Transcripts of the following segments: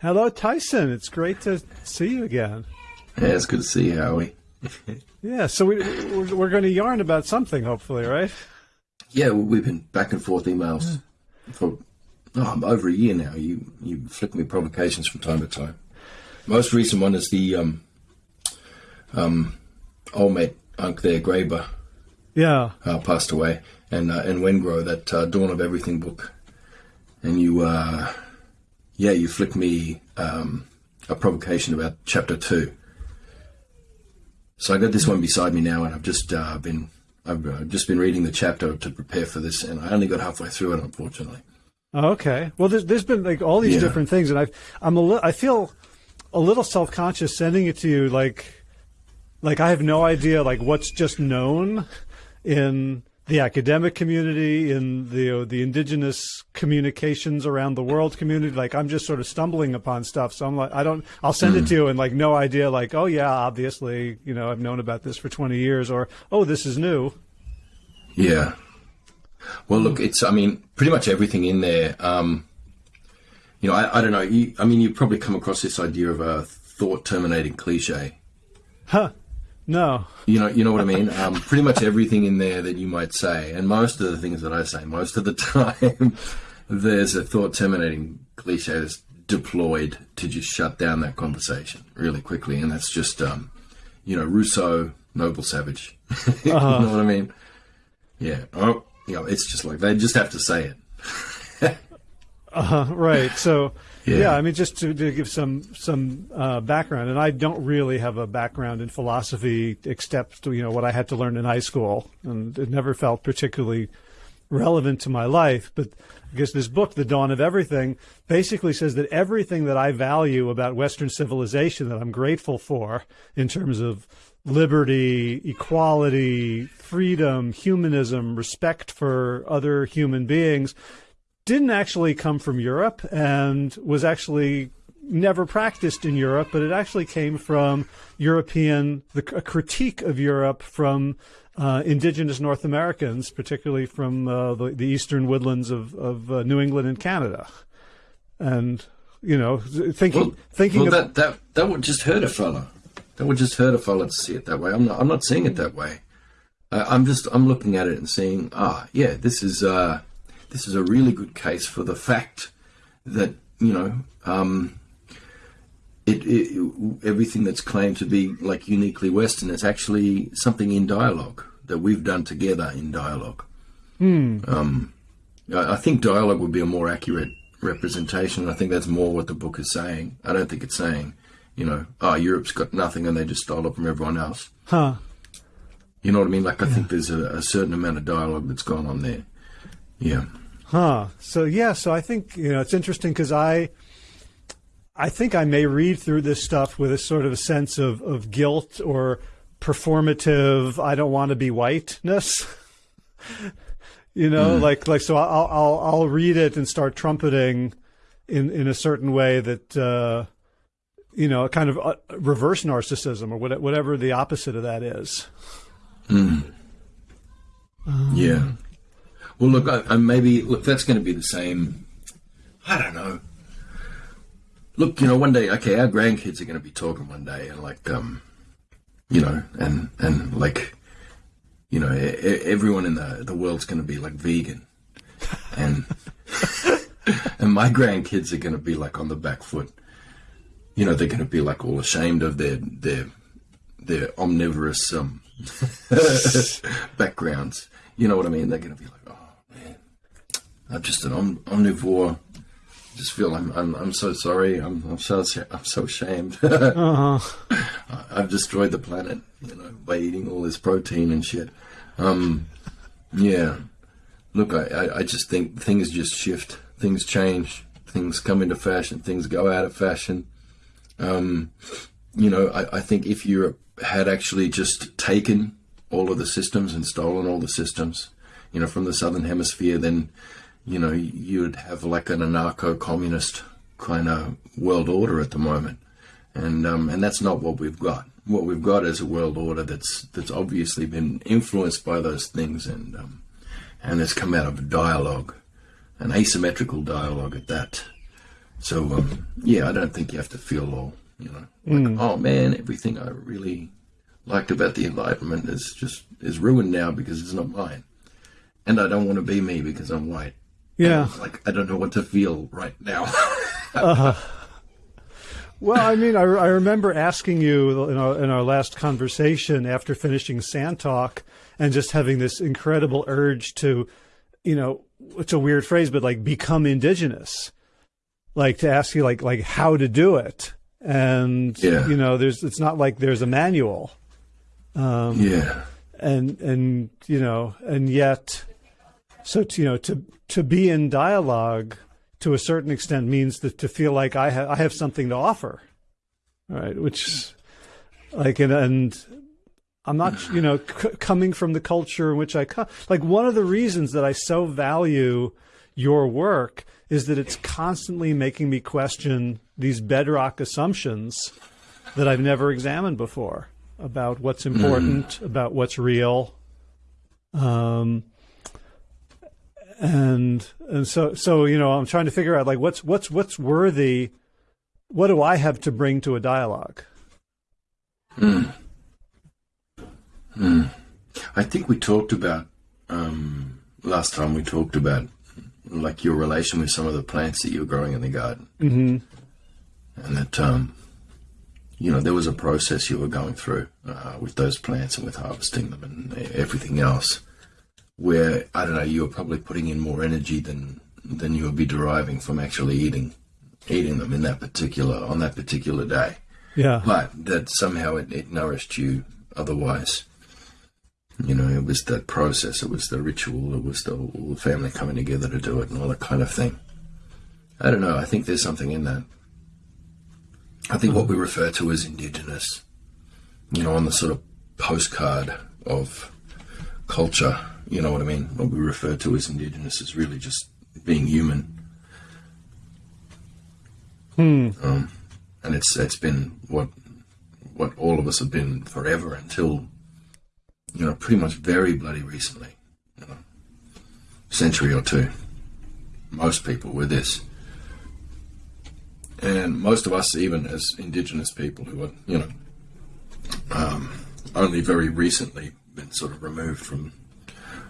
Hello, Tyson. It's great to see you again. Yeah, it's good to see you, Howie. yeah, so we, we're, we're going to yarn about something, hopefully, right? Yeah, we've been back and forth emails for oh, over a year now. You you flick me provocations from time to time. Most recent one is the um, um, old mate Unc there, Graeber. Yeah, uh, passed away, and uh, and Wengrow that uh, Dawn of Everything book, and you uh, yeah you flicked me um, a provocation about chapter two. So I got this one beside me now, and I've just uh, been I've uh, just been reading the chapter to prepare for this, and I only got halfway through it, unfortunately. Okay. Well, there's, there's been like all these yeah. different things, and I I'm a li- I feel a little self conscious sending it to you, like like I have no idea like what's just known in the academic community, in the uh, the indigenous communications around the world community. Like I'm just sort of stumbling upon stuff. So I'm like, I don't. I'll send mm. it to you and like no idea. Like, oh yeah, obviously, you know, I've known about this for 20 years, or oh, this is new. Yeah. Well, look, it's. I mean, pretty much everything in there. Um, you know, I, I don't know. You, I mean, you probably come across this idea of a thought terminating cliche. Huh. No. You know, you know what I mean. Um, pretty much everything in there that you might say, and most of the things that I say, most of the time, there's a thought terminating cliche that's deployed to just shut down that conversation really quickly, and that's just, um, you know, Rousseau, noble savage. Uh-huh. you know what I mean? Yeah. Oh, you know, it's just like they just have to say it. uh, right. So yeah. yeah, I mean, just to, to give some some uh, background, and I don't really have a background in philosophy except you know what I had to learn in high school, and it never felt particularly relevant to my life. But I guess this book, The Dawn of Everything, basically says that everything that I value about Western civilization that I'm grateful for in terms of liberty, equality, freedom, humanism, respect for other human beings didn't actually come from Europe and was actually never practiced in Europe, but it actually came from European, the, a critique of Europe from uh, indigenous North Americans, particularly from uh, the, the, eastern woodlands of, of uh, New England and Canada. And, you know, thinking, well, thinking well, that, that, that would just hurt a fella. That would just hurt a fella to see it that way. I'm not, I'm not seeing it that way. I'm just, I'm looking at it and saying, ah, yeah, this is, uh, this is a really good case for the fact that you know um, it, it, everything that's claimed to be like uniquely Western is actually something in dialogue that we've done together in dialogue. Hmm. Um, I, I think dialogue would be a more accurate representation. I think that's more what the book is saying. I don't think it's saying, you know, oh, Europe's got nothing and they just stole it from everyone else. Huh. You know what I mean? Like, I yeah. think there's a, a certain amount of dialogue that's gone on there. Yeah. Huh. So yeah. So I think you know it's interesting because I, I think I may read through this stuff with a sort of a sense of of guilt or performative. I don't want to be whiteness. you know, mm. like like so I'll I'll I'll read it and start trumpeting in in a certain way that. Uh, you know, a kind of uh, reverse narcissism or whatever the opposite of that is. Mm. Um, yeah. Well, look, I, I maybe look. That's going to be the same. I don't know. Look, you know, one day, okay, our grandkids are going to be talking one day, and like, um, you know, and and like, you know, everyone in the the world's going to be like vegan, and and my grandkids are going to be like on the back foot. You know, they're going to be like all ashamed of their their their omnivorous um, backgrounds. You know what I mean? They're going to be like, I'm just an om- omnivore. I just feel I'm, I'm, I'm so sorry. I'm, I'm so I'm so ashamed. uh-huh. I've destroyed the planet, you know, by eating all this protein and shit. Um, yeah. Look, I, I, I just think things just shift. Things change. Things come into fashion. Things go out of fashion. Um, you know, I, I think if Europe had actually just taken all of the systems and stolen all the systems, you know, from the southern hemisphere, then you know, you'd have like an anarcho-communist kind of world order at the moment, and um, and that's not what we've got. What we've got is a world order that's that's obviously been influenced by those things, and um, and has come out of a dialogue, an asymmetrical dialogue at that. So um, yeah, I don't think you have to feel all you know, like, mm. oh man, everything I really liked about the environment is just is ruined now because it's not mine, and I don't want to be me because I'm white. Yeah, like I don't know what to feel right now. uh, well, I mean, I, I remember asking you in our, in our last conversation after finishing Sand Talk and just having this incredible urge to, you know, it's a weird phrase, but like become indigenous, like to ask you like like how to do it, and yeah. you know, there's it's not like there's a manual. Um, yeah, and and you know, and yet, so to, you know, to to be in dialogue to a certain extent means that to feel like I have I have something to offer, right? Which, like, and, and I'm not, you know, c- coming from the culture in which I come. Like, one of the reasons that I so value your work is that it's constantly making me question these bedrock assumptions that I've never examined before about what's important, mm. about what's real. Um, and and so so you know i'm trying to figure out like what's what's what's worthy what do i have to bring to a dialogue mm. Mm. i think we talked about um, last time we talked about like your relation with some of the plants that you were growing in the garden mm-hmm. and that um, you know there was a process you were going through uh, with those plants and with harvesting them and everything else where I don't know, you were probably putting in more energy than than you would be deriving from actually eating eating them in that particular on that particular day. Yeah. But that somehow it, it nourished you otherwise. You know, it was the process, it was the ritual, it was the, the family coming together to do it and all that kind of thing. I don't know, I think there's something in that. I think what we refer to as indigenous, you know, on the sort of postcard of culture you know what I mean? What we refer to as indigenous is really just being human. Hmm. Um, and it's it's been what what all of us have been forever until you know pretty much very bloody recently, you know, century or two. Most people were this, and most of us, even as indigenous people who are you know um, only very recently been sort of removed from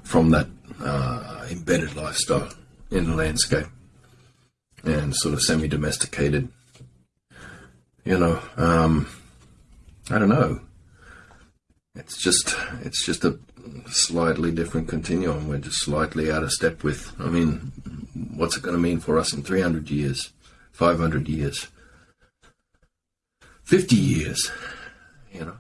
from that uh, embedded lifestyle in the landscape and sort of semi-domesticated. You know, um, I don't know. It's just it's just a slightly different continuum. We're just slightly out of step with. I mean, what's it going to mean for us in 300 years, 500 years, 50 years? You know.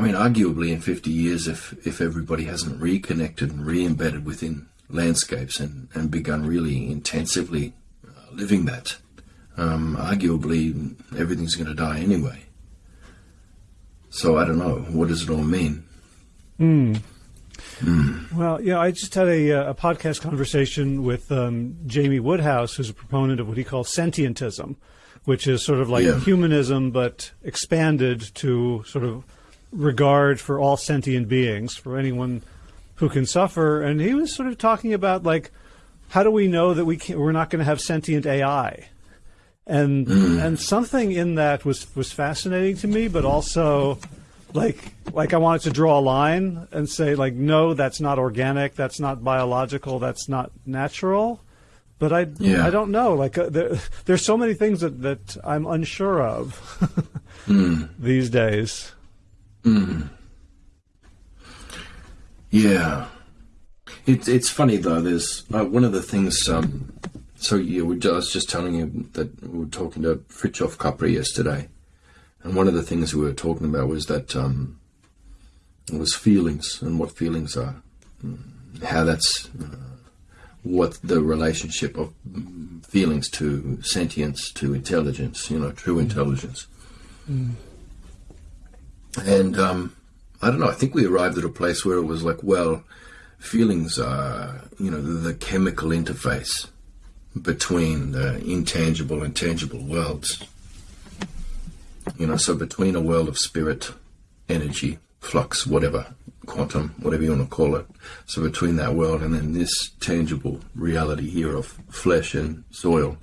I mean, arguably in 50 years, if, if everybody hasn't reconnected and re-embedded within landscapes and, and begun really intensively uh, living that, um, arguably everything's going to die anyway. So I don't know. What does it all mean? Mm. Mm. Well, yeah, I just had a, uh, a podcast conversation with um, Jamie Woodhouse, who's a proponent of what he calls sentientism, which is sort of like yeah. humanism but expanded to sort of regard for all sentient beings, for anyone who can suffer. And he was sort of talking about like, how do we know that we can, we're not going to have sentient AI? And mm. and something in that was was fascinating to me, but also like like I wanted to draw a line and say like no, that's not organic, that's not biological, that's not natural. But I yeah. I don't know. Like uh, there, there's so many things that that I'm unsure of mm. these days. Mm. Yeah, it's it's funny though. There's uh, one of the things. Um, so yeah, we, I was just telling you that we were talking to Fritjof Capra yesterday, and one of the things we were talking about was that um, it was feelings and what feelings are, how that's uh, what the relationship of feelings to sentience to intelligence. You know, true intelligence. Mm. And um, I don't know. I think we arrived at a place where it was like, well, feelings are, you know, the, chemical interface between the intangible and tangible worlds. You know, so between a world of spirit, energy, flux, whatever, quantum, whatever you want to call it. So between that world and then this tangible reality here of flesh and soil.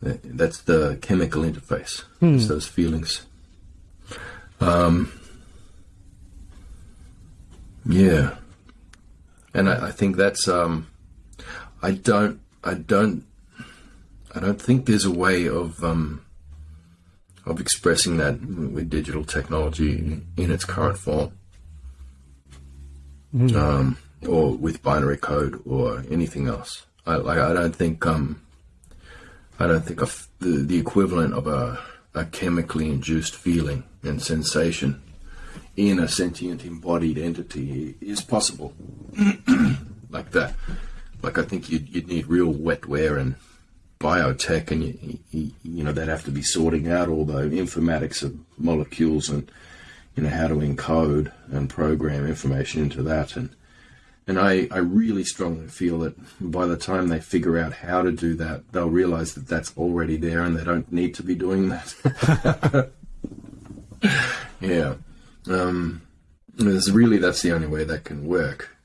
That's the chemical interface. Hmm. It's those feelings. Um, yeah, and I, I think that's. Um, I don't. I don't. I don't think there's a way of um, of expressing that with digital technology in its current form, mm. um, or with binary code or anything else. I like. I don't think. Um, I don't think of the the equivalent of a a chemically induced feeling and sensation in a sentient embodied entity is possible. like that. Like I think you'd, you'd need real wetware and biotech, and you, you, you know they'd have to be sorting out all the informatics of molecules and you know how to encode and program information into that and and I, I really strongly feel that by the time they figure out how to do that, they'll realize that that's already there and they don't need to be doing that. yeah. Um, really, that's the only way that can work.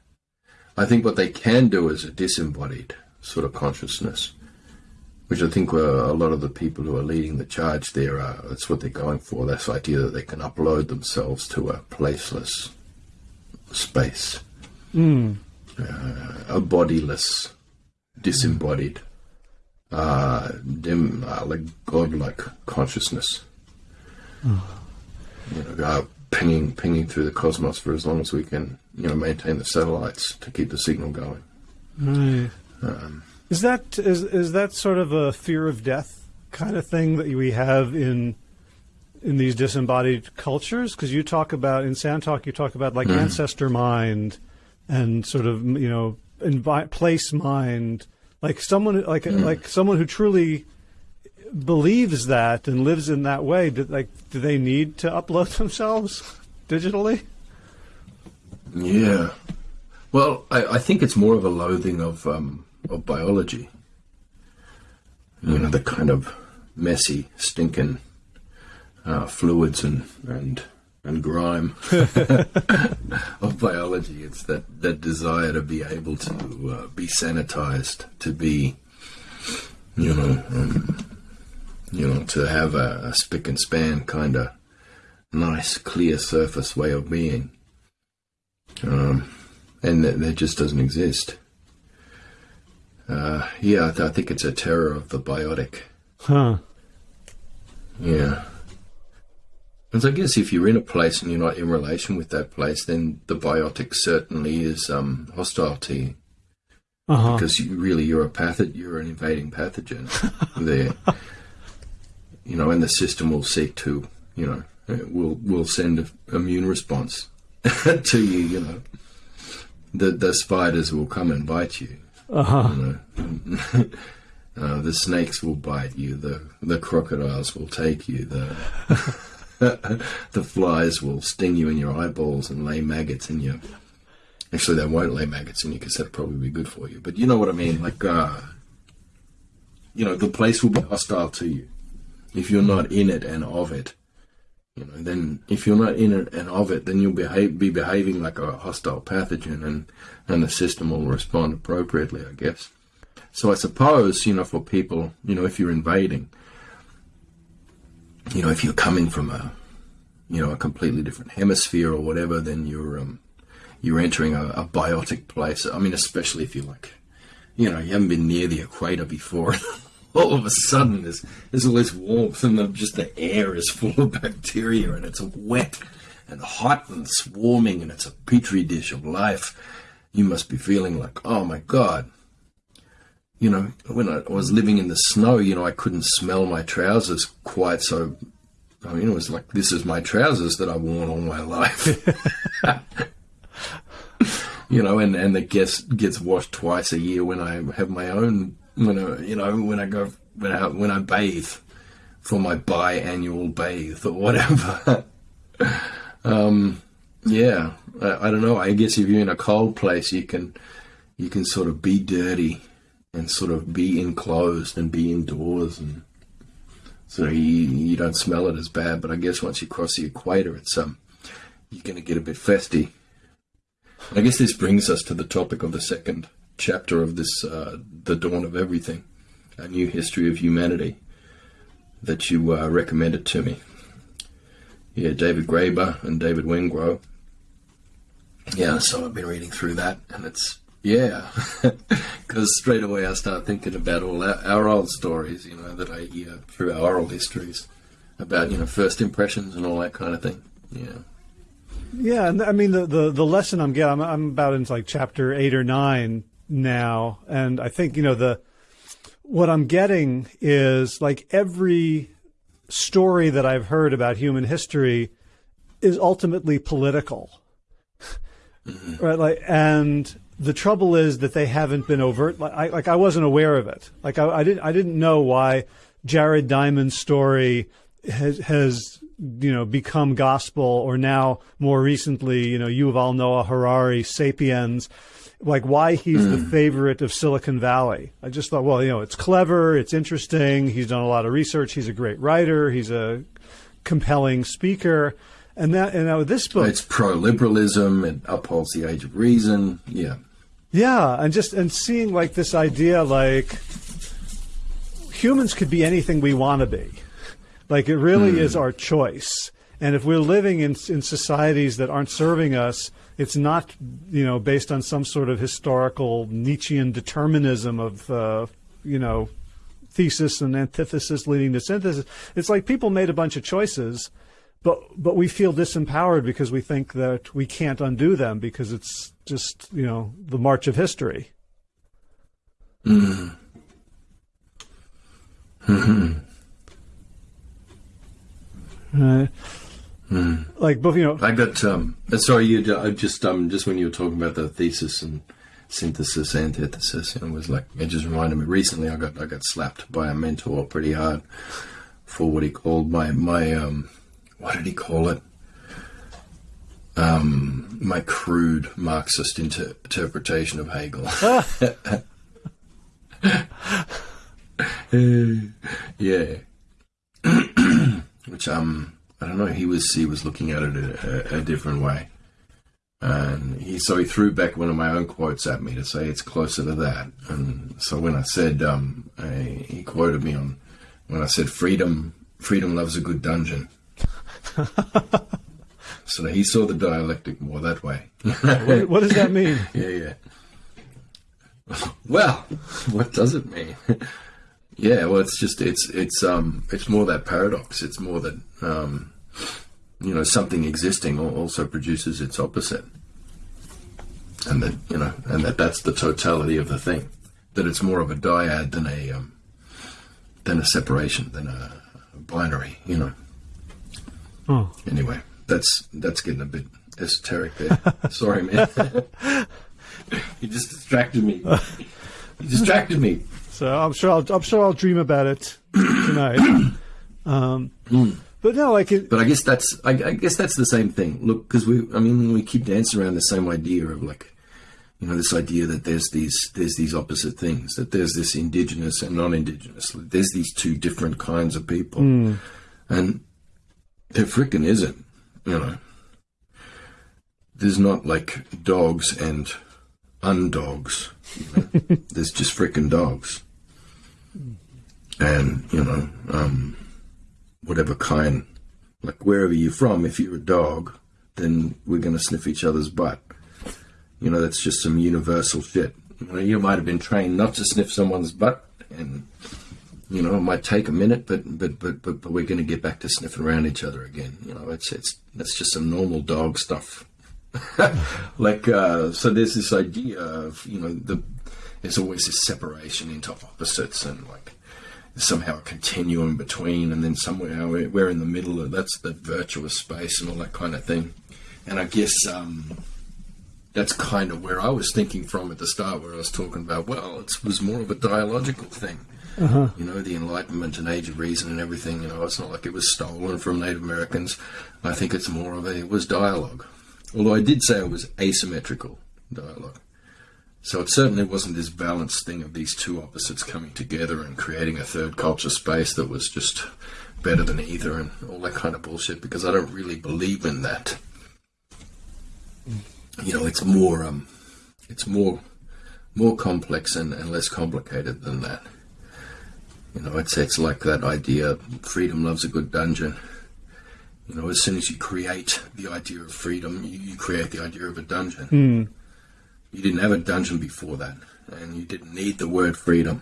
I think what they can do is a disembodied sort of consciousness, which I think a lot of the people who are leading the charge there are, that's what they're going for. This idea that they can upload themselves to a placeless space. Mm. Uh, a bodiless, disembodied, uh, dim, uh, like godlike consciousness. Oh. You know, uh, pinging, pinging through the cosmos for as long as we can, you know, maintain the satellites to keep the signal going. Right. Um, is that is is that sort of a fear of death kind of thing that we have in in these disembodied cultures? Because you talk about in Sand Talk, you talk about like mm. ancestor mind and sort of you know envi- place mind like someone like mm. like someone who truly believes that and lives in that way do, like do they need to upload themselves digitally? Yeah. Well I, I think it's more of a loathing of um, of biology. You know the kind of messy stinking uh, fluids and and and grime of biology. It's that, that desire to be able to uh, be sanitized, to be, you know, um, you know, to have a, a spick and span kind of nice, clear surface way of being. Um, and that, that, just doesn't exist. Uh, yeah, I, th- I think it's a terror of the biotic. Huh. Yeah. And I guess if you're in a place and you're not in relation with that place, then the biotic certainly is um, hostile to you. Uh-huh. Because you, really, you're a pathogen, you're an invading pathogen there. You know, and the system will seek to, you know, will will send an immune response to you. You know, the the spiders will come and bite you. Uh-huh. You know? uh, the snakes will bite you. The the crocodiles will take you. The the flies will sting you in your eyeballs and lay maggots in you. Actually, they won't lay maggots in you because that'd probably be good for you. But you know what I mean? Like, uh, you know, the place will be hostile to you if you're not in it and of it. You know, then if you're not in it and of it, then you'll behave, be behaving like a hostile pathogen, and and the system will respond appropriately, I guess. So I suppose, you know, for people, you know, if you're invading, you know, if you're coming from a, you know, a completely different hemisphere or whatever, then you're um, you're entering a, a biotic place. I mean, especially if you're like, you know, you haven't been near the equator before. all of a sudden, there's there's all this warmth, and the, just the air is full of bacteria, and it's wet and hot and swarming, and it's a petri dish of life. You must be feeling like, oh my god, you know, when I was living in the snow, you know, I couldn't smell my trousers quite so. I mean, it was like this is my trousers that I've worn all my life. you know, and and it gets gets washed twice a year when I have my own. When I, you know, when I go when I when I bathe for my biannual bathe or whatever. um, yeah, I, I don't know. I guess if you're in a cold place, you can you can sort of be dirty and sort of be enclosed and be indoors and so you, you don't smell it as bad. But I guess once you cross the equator, it's um you're going to get a bit festy. I guess this brings us to the topic of the second chapter of this, uh, the dawn of everything, a new history of humanity. that you uh, recommended to me. Yeah, David Graeber and David Wengrow. Yeah, so I've been reading through that, and it's yeah, because straight away I start thinking about all our, our, old stories, you know, that I hear through our oral histories about you know first impressions and all that kind of thing. Yeah. Yeah, and I mean the the, the lesson I'm getting, I'm, I'm about into like chapter eight or nine now, and I think you know the what I'm getting is like every story that I've heard about human history is ultimately political. Mm-hmm. Right, like, and the trouble is that they haven't been overt. Like I, like I wasn't aware of it. Like I, I didn't, I didn't know why Jared Diamond's story has, has, you know, become gospel, or now more recently, you know, Yuval Noah Harari, *Sapiens*. Like why he's the hmm. favorite of Silicon Valley. I just thought, well, you know, it's clever, it's interesting. He's done a lot of research. He's a great writer. He's a compelling speaker and that, and now this book, it's pro-liberalism. It upholds the age of reason. Yeah, yeah, and just and seeing like this idea, like humans could be anything we want to be. Like it really mm. is our choice. And if we're living in in societies that aren't serving us, it's not you know based on some sort of historical Nietzschean determinism of uh, you know thesis and antithesis leading to synthesis. It's like people made a bunch of choices but but we feel disempowered because we think that we can't undo them because it's just you know the march of history. Mm. Mm-hmm. Uh, mm. Like both, you know. I got. Um, uh, sorry, you. I just um, just when you were talking about the thesis and synthesis, antithesis, and it was like it just reminded me. Recently, I got I got slapped by a mentor pretty hard for what he called my my um what did he call it? Um, my crude Marxist inter- interpretation of Hegel. yeah, which um, I don't know. He was he was looking at it a, a, a, different way, and he so he threw back one of my own quotes at me to say it's closer to that. And so when I said um, I, he quoted me on when I said freedom, freedom loves a good dungeon. so he saw the dialectic more that way. what, what, does that mean? yeah, yeah. Well, what does it mean? yeah, well, it's just it's it's um it's more that paradox. It's more that um you know something existing also produces its opposite, and that you know and that that's the totality of the thing. That it's more of a dyad than a um, than a separation than a binary. You know. Oh. Anyway, that's that's getting a bit esoteric there. Sorry, man. you just distracted me. You distracted me. So I'm sure I'll I'm sure I'll dream about it tonight. Um, mm. But no, like. It, but I guess that's I, I guess that's the same thing. Look, because we I mean we keep dancing around the same idea of like you know this idea that there's these there's these opposite things that there's this indigenous and non-indigenous there's these two different kinds of people mm. and there freaking isn't, you know. There's not like dogs and undogs. You know? There's just freaking dogs. And, you know, um, whatever kind, like wherever you're from, if you're a dog, then we're going to sniff each other's butt. You know, that's just some universal shit. You know, you might have been trained not to sniff someone's butt, and you know, it might take a minute, but but but but, but we're going to get back to sniffing around each other again. You know, it's it's that's just some normal dog stuff. like uh, so, there's this idea of you know the there's always this separation into opposites and like somehow a continuum between, and then somewhere we're in the middle. Of, that's the virtuous space and all that kind of thing. And I guess um, that's kind of where I was thinking from at the start, where I was talking about well, it was more of a dialogical thing uh-huh. You know, the Enlightenment and Age of Reason and everything. You know, it's not like it was stolen from Native Americans. I think it's more of a it was dialogue. Although I did say it was asymmetrical dialogue. So it certainly wasn't this balanced thing of these two opposites coming together and creating a third culture space that was just better than either and all that kind of bullshit because I don't really believe in that. You know, it's more um it's more more complex and, and less complicated than that You know, it's it's like that idea: freedom loves a good dungeon. You know, as soon as you create the idea of freedom, you, you create the idea of a dungeon. Mm. You didn't have a dungeon before that, and you didn't need the word freedom.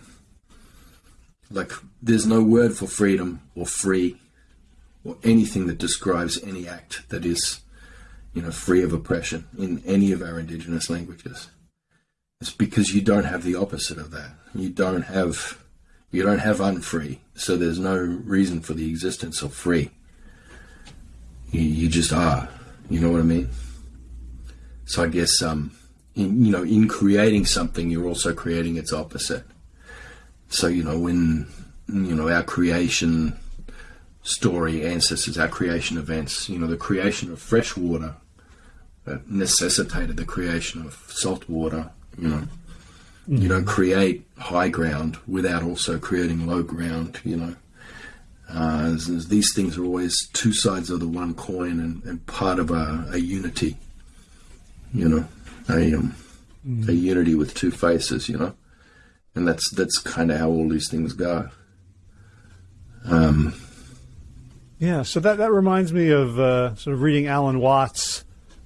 Like, there's no word for freedom or free or anything that describes any act that is, you know, free of oppression in any of our indigenous languages. It's because you don't have the opposite of that. You don't have you don't have unfree, so there's no reason for the existence of free. You, you just are. You know what I mean? So I guess, um, in, you know, in creating something, you're also creating its opposite. So you know, when you know our creation story, ancestors, our creation events, you know, the creation of fresh water that necessitated the creation of salt water. You know. You don't create high ground without also creating low ground. You know, uh, these things are always two sides of the one coin and, and part of a, a, unity. You know, a um, mm. a unity with two faces. You know, and that's that's kind of how all these things go. Um, yeah, so that that reminds me of uh, sort of reading Alan Watts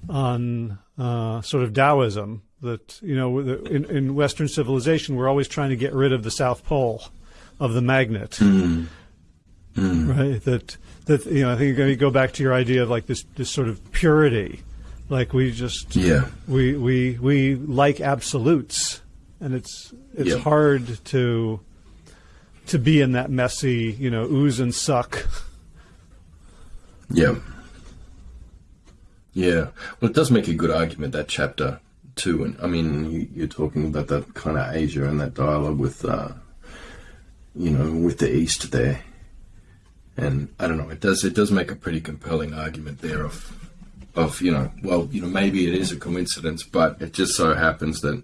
on uh, sort of Taoism, that you know in, in, Western civilization we're always trying to get rid of the South Pole of the magnet, mm. Mm. right? That that you know I think you go back to your idea of like this this sort of purity, like we just yeah we we we like absolutes, and it's it's hard to to be in that messy you know ooze and suck. Yeah. Yeah. Well, it does make a good argument that chapter too. And I mean, you, are talking about that kind of Asia and that dialogue with, uh, you know, with the East there. And I don't know, it does it does make a pretty compelling argument there of, of you know, well, you know, maybe it is a coincidence, but it just so happens that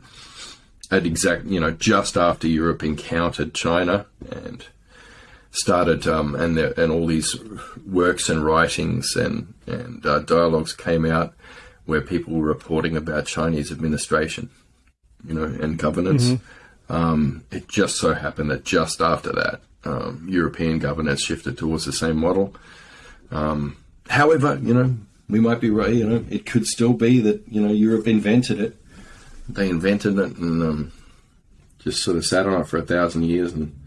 at exact, you know, just after Europe encountered China and started, um, and there, and all these works and writings and and uh, dialogues came out where people were reporting about Chinese administration, you know, and governance. Mm-hmm. Um, it just so happened that just after that, um, European governance shifted towards the same model. Um, however, you know, we might be right. You know, it could still be that you know Europe invented it. They invented it and um, just sort of sat on it for a thousand years, and,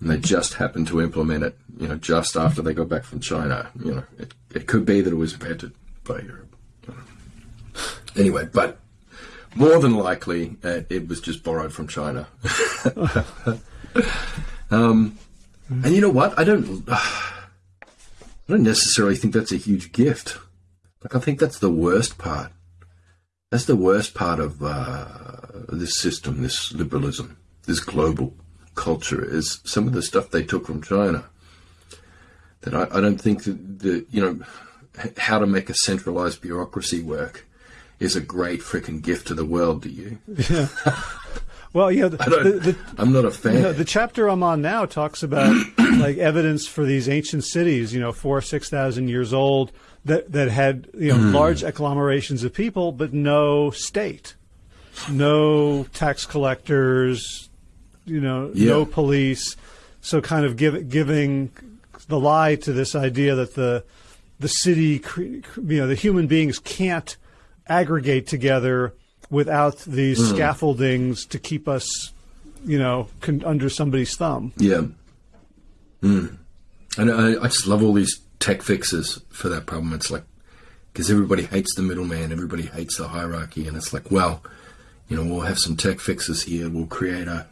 and they just happened to implement it. You know, just after they got back from China. You know, it, it could be that it was invented by Europe. Anyway, but more than likely, uh, it was just borrowed from China. um, and you know what? I don't. Uh, I don't necessarily think that's a huge gift. Like I think that's the worst part. That's the worst part of uh, this system, this liberalism, this global culture. Is some of the stuff they took from China. That I, I don't think that the you know how to make a centralized bureaucracy work is a great freaking gift to the world. to you? Yeah. Well, yeah, the, the, the, I'm not a fan. You know, the chapter I'm on now talks about like evidence for these ancient cities, you know, four six thousand years old that that had you know mm. large agglomerations of people, but no state, no tax collectors, you know, yeah. no police. So, kind of give, giving the lie to this idea that the the city, you know, the human beings can't aggregate together without these mm. scaffoldings to keep us, you know, con- under somebody's thumb. Yeah. Mm. And I, I just love all these tech fixes for that problem. It's like, because everybody hates the middleman, everybody hates the hierarchy, and it's like, well, you know, we'll have some tech fixes here. We'll create a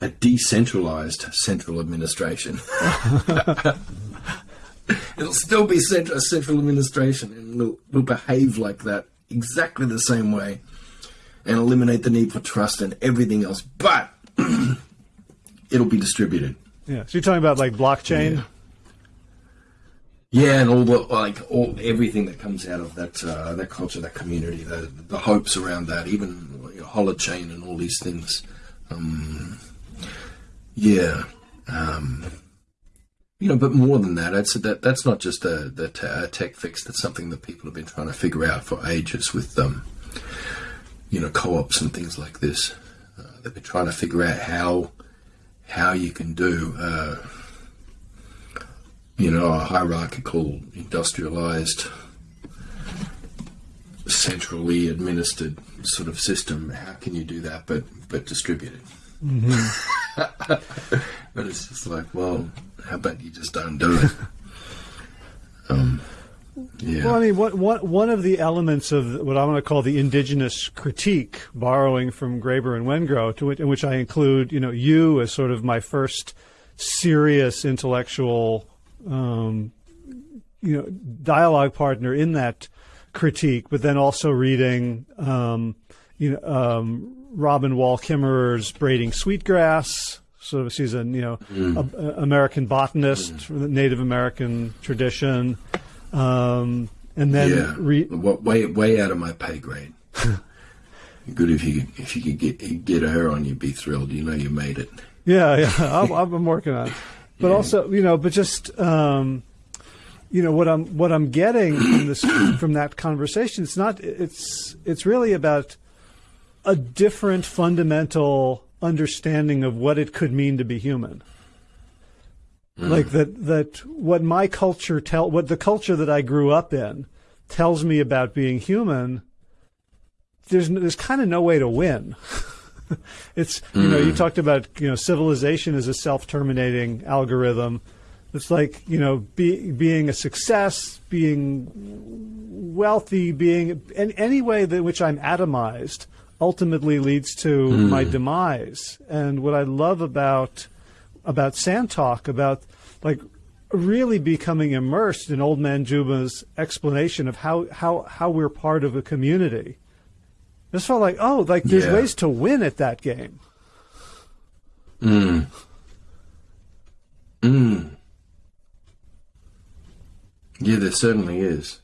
a decentralized central administration. It'll still be central, central administration, and we'll, we'll behave like that exactly the same way and eliminate the need for trust and everything else, but it'll be distributed. Yeah. So you're talking about like blockchain? Yeah. Yeah, and all the like all everything that comes out of that uh, that culture, that community, the the hopes around that, even you know, holochain and all these things. Um, yeah, um, you know, but more than that, I'd say that that's not just a, the a tech fix. That's something that people have been trying to figure out for ages with, um, you know, co-ops and things like this. Uh, they've been trying to figure out how how you can do, uh, you know, a hierarchical, industrialized, centrally administered sort of system. How can you do that, but but distributed? Mm-hmm. but it's just like, well, how about you just don't do it? um, yeah. Well, I mean, what, what, one of the elements of what I want to call the indigenous critique, borrowing from Graeber and Wengrow, to which, in which I include, you know, you as sort of my first serious intellectual, um, you know, dialogue partner in that critique, but then also reading, um, you know, um, Robin Wall Kimmerer's Braiding Sweetgrass. So she's a you know mm. a, a American botanist mm. from the Native American tradition. Um, and then yeah, re- way way out of my pay grade. Good if you if you could get get her on, you'd be thrilled. You know you made it. Yeah, yeah, I'm, I'm working on. It. But yeah. also, you know, but just um, you know what I'm what I'm getting from this from that conversation. It's not. It's it's really about a different fundamental understanding of what it could mean to be human. Mm. Like that, that what my culture tell, what the culture that I grew up in tells me about being human, there's, there's kind of no way to win. it's, you mm. know, you mm. talked about, you know, civilization as a self-terminating algorithm. It's like, you know, be, being a success, being wealthy, being in any way that which I'm atomized ultimately leads to mm. my demise. And what I love about about sand talk, about like really becoming immersed in Old Man Juma's explanation of how, how, how we're part of a community. This felt like, oh, like there's yeah. ways to win at that game. Mm. Mm. Yeah, there certainly is.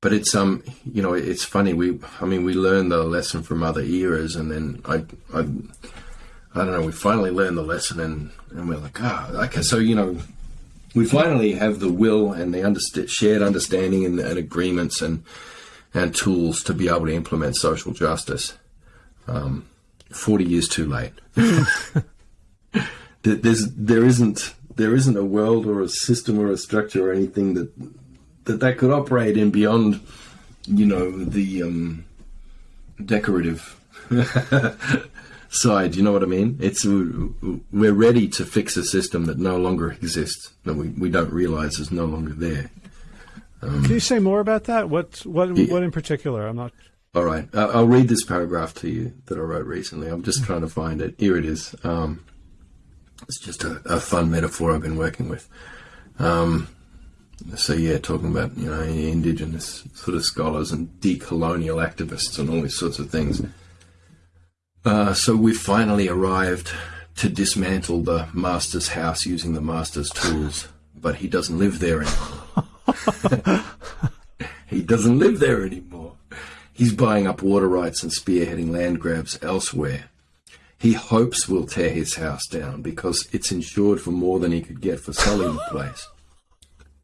But it's um, you know, it's funny. We, I mean, we learn the lesson from other eras, and then I, I I don't know, we finally learned the lesson and, and we're like, ah, oh, okay, so, you know, we finally have the will and the underst- shared understanding and, and, agreements and, and tools to be able to implement social justice. Um, 40 years too late. There's, there isn't, there isn't a world or a system or a structure or anything that, that that could operate in beyond, you know, the, um, decorative side. You know what I mean? It's we're ready to fix a system that no longer exists that we, we don't realize is no longer there. Um, Can you say more about that? What what yeah. what in particular? I'm not. All right, I'll read this paragraph to you that I wrote recently. I'm just trying to find it. Here it is. Um, it's just a, a, fun metaphor I've been working with. Um, so yeah, talking about you know indigenous sort of scholars and decolonial activists and all these sorts of things. Uh, so we've finally arrived to dismantle the master's house using the master's tools, but he doesn't live there anymore. he doesn't live there anymore. He's buying up water rights and spearheading land grabs elsewhere. He hopes we'll tear his house down because it's insured for more than he could get for selling the place.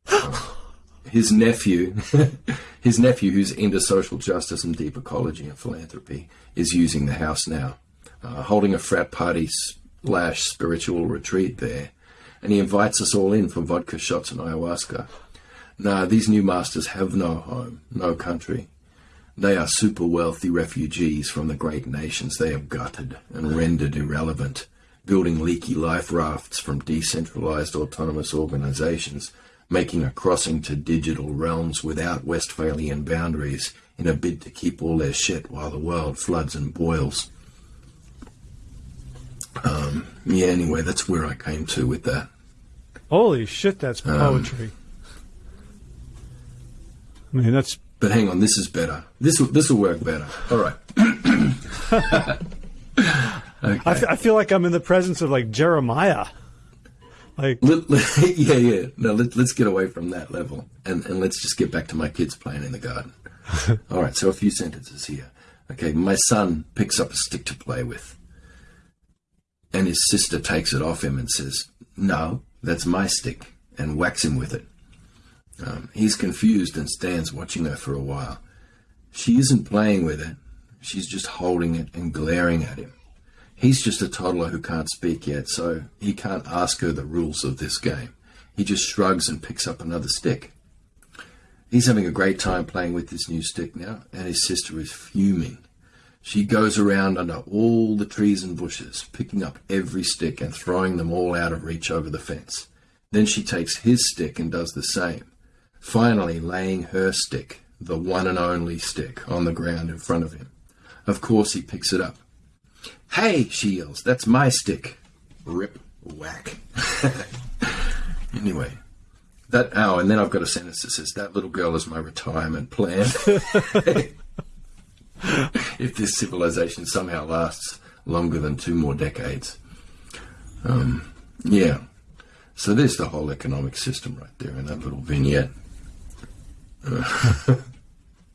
His nephew, his nephew, who's into social justice and deep ecology and philanthropy, is using the house now, uh, holding a frat party slash spiritual retreat there, and he invites us all in for vodka shots and ayahuasca. Nah, these new masters have no home, no country. They are super wealthy refugees from the great nations they have gutted and rendered irrelevant, building leaky life rafts from decentralized autonomous organizations making a crossing to digital realms without Westphalian boundaries in a bid to keep all their shit while the world floods and boils. Um, yeah, anyway, that's where I came to with that. Holy shit, that's um, poetry. Um, I mean, that's. But hang on, this is better. This will this will work better. All right. okay. I, f- I feel like I'm in the presence of like Jeremiah. Like, let, let, yeah, yeah. No, let, us get away from that level and, and let's just get back to my kids playing in the garden. All right, so a few sentences here. Okay, my son picks up a stick to play with, and his sister takes it off him and says, No, that's my stick, and whacks him with it. Um, he's confused and stands watching her for a while. She isn't playing with it, she's just holding it and glaring at him. He's just a toddler who can't speak yet, so he can't ask her the rules of this game. He just shrugs and picks up another stick. He's having a great time playing with this new stick now, and his sister is fuming. She goes around under all the trees and bushes, picking up every stick and throwing them all out of reach over the fence. Then she takes his stick and does the same, finally laying her stick, the one and only stick, on the ground in front of him. Of course, he picks it up. Hey, she yells, that's my stick. Rip, whack. anyway, that, oh, and then I've got a sentence that says, that little girl is my retirement plan. if this civilization somehow lasts longer than two more decades. Um, yeah. So there's the whole economic system right there in that little vignette. Uh,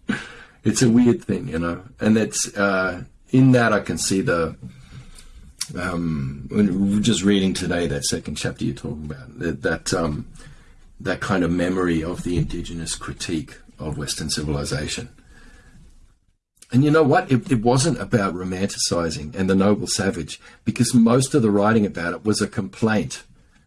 it's a weird thing, you know, and it's uh, in that I can see the. Um, just reading today that second chapter you're talking about that that, um, that kind of memory of the indigenous critique of Western civilization and you know what? It, it, wasn't about romanticizing and the noble savage because most of the writing about it was a complaint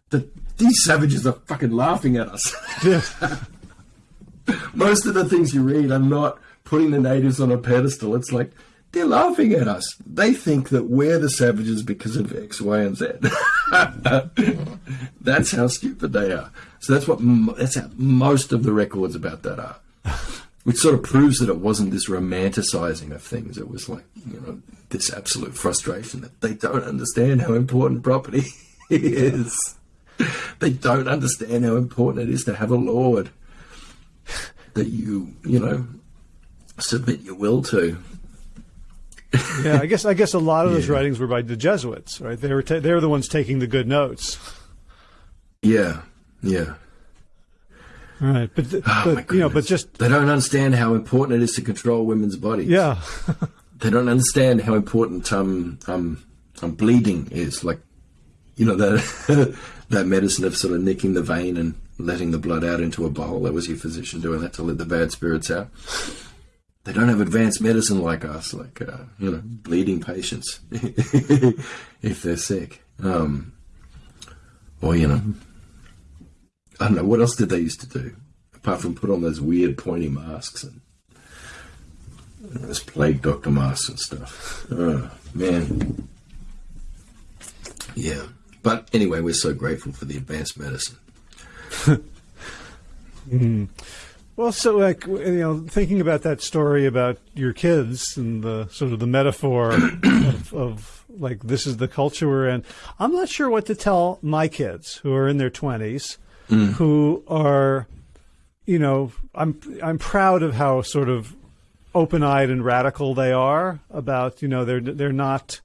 that these savages are fucking laughing at us. most of the things you read are not putting the natives on a pedestal. It's like they're laughing at us. They think that we're the savages because of X, Y, and Z. that's how stupid they are. So that's what that's how most of the records about that are which sort of proves that it wasn't this romanticizing of things. It was like, you know, this absolute frustration that they don't understand how important property is. They don't understand how important it is to have a lord that you, you know, submit your will to. yeah, I guess I guess a lot of yeah. those writings were by the Jesuits, right? They were they were the ones taking the good notes. Yeah, yeah. Right, but, oh, but you know, but just they don't understand how important it is to control women's bodies. Yeah, they don't understand how important um um, um bleeding is. Like, you know that that medicine of sort of nicking the vein and letting the blood out into a bowl. That was your physician doing that to let the bad spirits out. They don't have advanced medicine like us, like uh, you know, bleeding patients if they're sick. Um, or you know I don't know what else did they used to do apart from put on those weird pointy masks and those plague doctor masks and stuff. Oh man, yeah. But anyway, we're so grateful for the advanced medicine. mm. Well, so like you know, thinking about that story about your kids and the sort of the metaphor of, of like this is the culture we're in. I'm not sure what to tell my kids who are in their 20s mm. who are, you know, I'm I'm proud of how sort of open-eyed and radical they are about, you know, they're they're not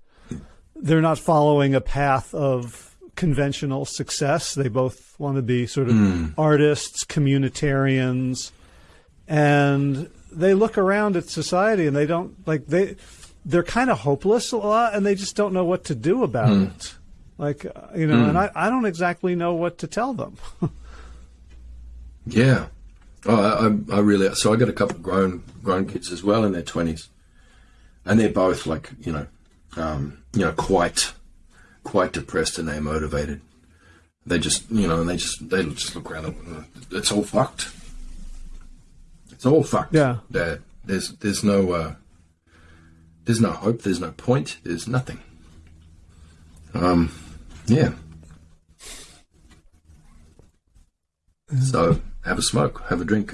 they're not following a path of conventional success. They both want to be sort of mm. artists, communitarians, and they look around at society and they don't like they they're kind of hopeless a lot and they just don't know what to do about mm. it. Like, uh, you know, mm. and I, I don't exactly know what to tell them. yeah. Oh, I, I really, so I got a couple of grown, grown kids as well in their twenties and they're both like, you know, um, you know, quite, quite depressed and they're motivated. They just, you know, and they just, they just look around and it's all fucked. It's all fucked. Yeah. Dad. There's, there's no, uh, there's no hope. There's no point. There's nothing. Um, yeah. So have a smoke, have a drink.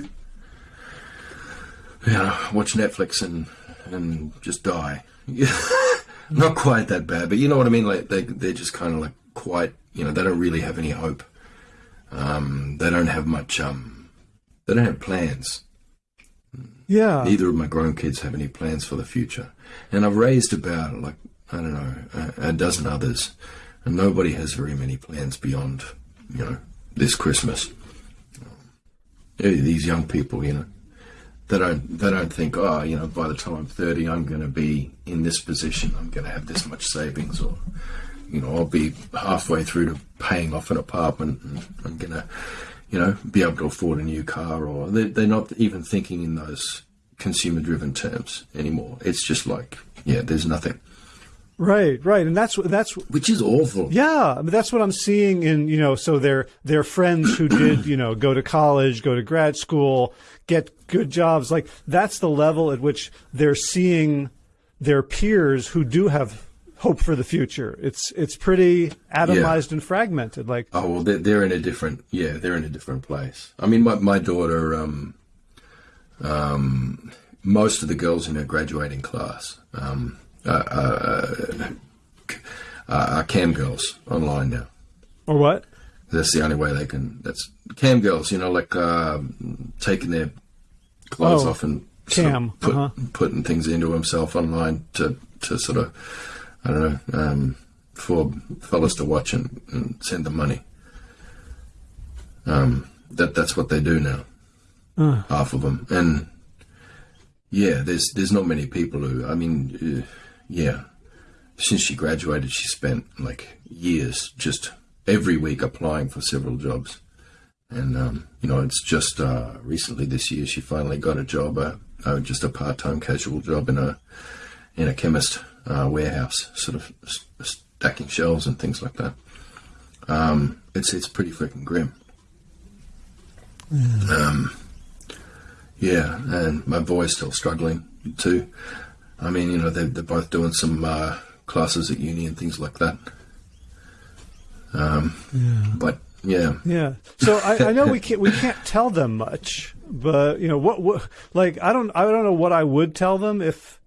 You know, watch Netflix and and just die. Not quite that bad, but you know what I mean. Like they they're just kind of like quite. You know, they don't really have any hope. Um, they don't have much. Um, they don't have plans. Yeah. Neither of my grown kids have any plans for the future, and I've raised about like I don't know a, a dozen others and nobody has very many plans beyond, you know, this Christmas. These young people, you know, they don't they don't think, oh, you know, by the time I'm 30, I'm going to be in this position. I'm going to have this much savings, or you know, I'll be halfway through to paying off an apartment, and I'm going to, you know, be able to afford a new car. Or they're, they're not even thinking in those consumer-driven terms anymore. It's just like, yeah, there's nothing. Right, right, and that's what that's which is awful. Yeah, I mean, that's what I'm seeing in you know. So their their friends who did you know go to college, go to grad school, get good jobs. Like that's the level at which they're seeing their peers who do have hope for the future. It's it's pretty atomized yeah. and fragmented. Like oh well, they're, they're in a different yeah they're in a different place. I mean, my my daughter um um most of the girls in her graduating class um uh, uh, uh, cam girls online now. Or what? That's the only way they can. That's cam girls. You know, like uh, taking their clothes oh, off and cam sort of put, uh-huh. putting things into himself online to to sort of I don't know um, for fellas to watch and, and send them money. Um, that that's what they do now. Uh. Half of them, and yeah, there's there's not many people who. I mean, uh, yeah, since she graduated, she spent like years just every week applying for several jobs. And, um, you know, it's just uh, recently this year she finally got a job, uh, uh, just a part time casual job in a in a chemist uh, warehouse, sort of stacking shelves and things like that. Um, it's it's pretty freaking grim. Mm. Um, yeah, and my boy's still struggling too. I mean, you know, they're, they're both doing some uh, classes at uni and things like that. Um, yeah. But yeah, yeah. So I, I, know we can't we can't tell them much, but you know what, what? Like I don't I don't know what I would tell them if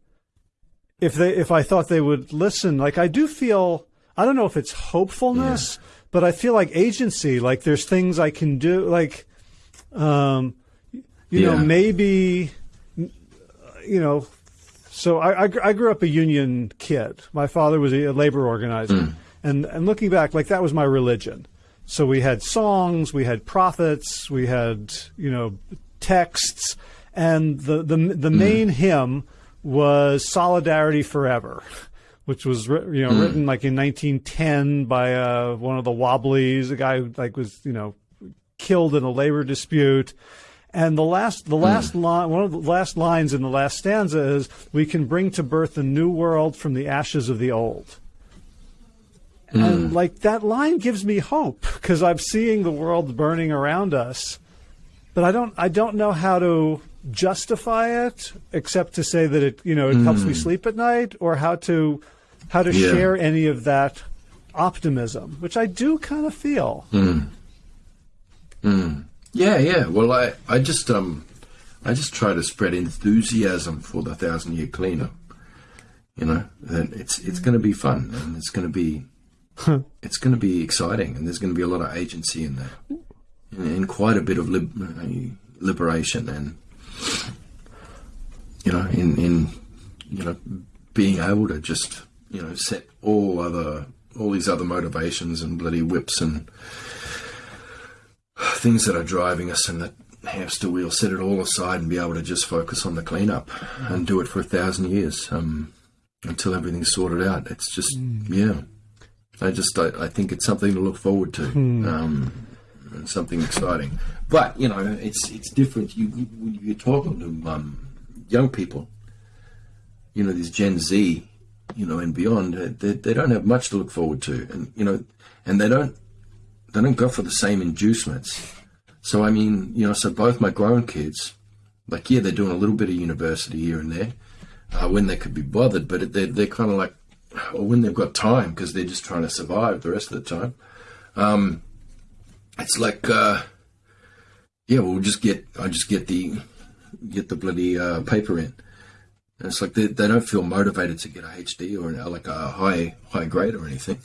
if they if I thought they would listen. Like I do feel I don't know if it's hopefulness, yeah. but I feel like agency. Like there's things I can do. Like, um, you yeah. know, maybe you know so I, I, I, grew up a union kid. My father was a labor organizer. Mm. And, and looking back, like that was my religion. So we had songs, we had prophets, we had, you know, texts. And the, the, the mm. main hymn was Solidarity Forever, which was, you know, mm. written like in 1910 by uh, one of the Wobblies, a guy who like was, you know, killed in a labor dispute. And the last, the last mm. line, one of the last lines in the last stanza is, "We can bring to birth a new world from the ashes of the old." Mm. And like that line gives me hope because I'm seeing the world burning around us, but I don't, I don't know how to justify it except to say that it, you know, it mm. helps me hmm. sleep at night, or how to, how to yeah. share any of that optimism, which I do kind of feel. Mm. Mm. Yeah, yeah. Well, I, I just um, I just try to spread enthusiasm for the thousand year cleanup. You know, and it's it's going to be fun and it's going to be it's going to be exciting and there's going to be a lot of agency in there, and, quite a bit of lib- liberation and you know, in in you know being able to just you know set all other all these other motivations and bloody whips and things that are driving us and that hamster wheel, set it all aside and be able to just focus on the cleanup and do it for a thousand years um, until everything's sorted out. It's just, mm. yeah. I just, I, I, think it's something to look forward to. Mm. Um, and something exciting, but you know, it's it's different. You, you you're talking to um, young people, you know, this Gen Z, you know, and beyond. They, they don't have much to look forward to, and you know, and they don't they don't go for the same inducements. So I mean, you know, so both my grown kids, like yeah, they're doing a little bit of university here and there uh, when they could be bothered, but they're they're kind of like, or when they've got time because they're just trying to survive the rest of the time. Um, it's like, uh, yeah, we'll just get I just get the get the bloody uh, paper in. And it's like they, they don't feel motivated to get a HD or like a high high grade or anything.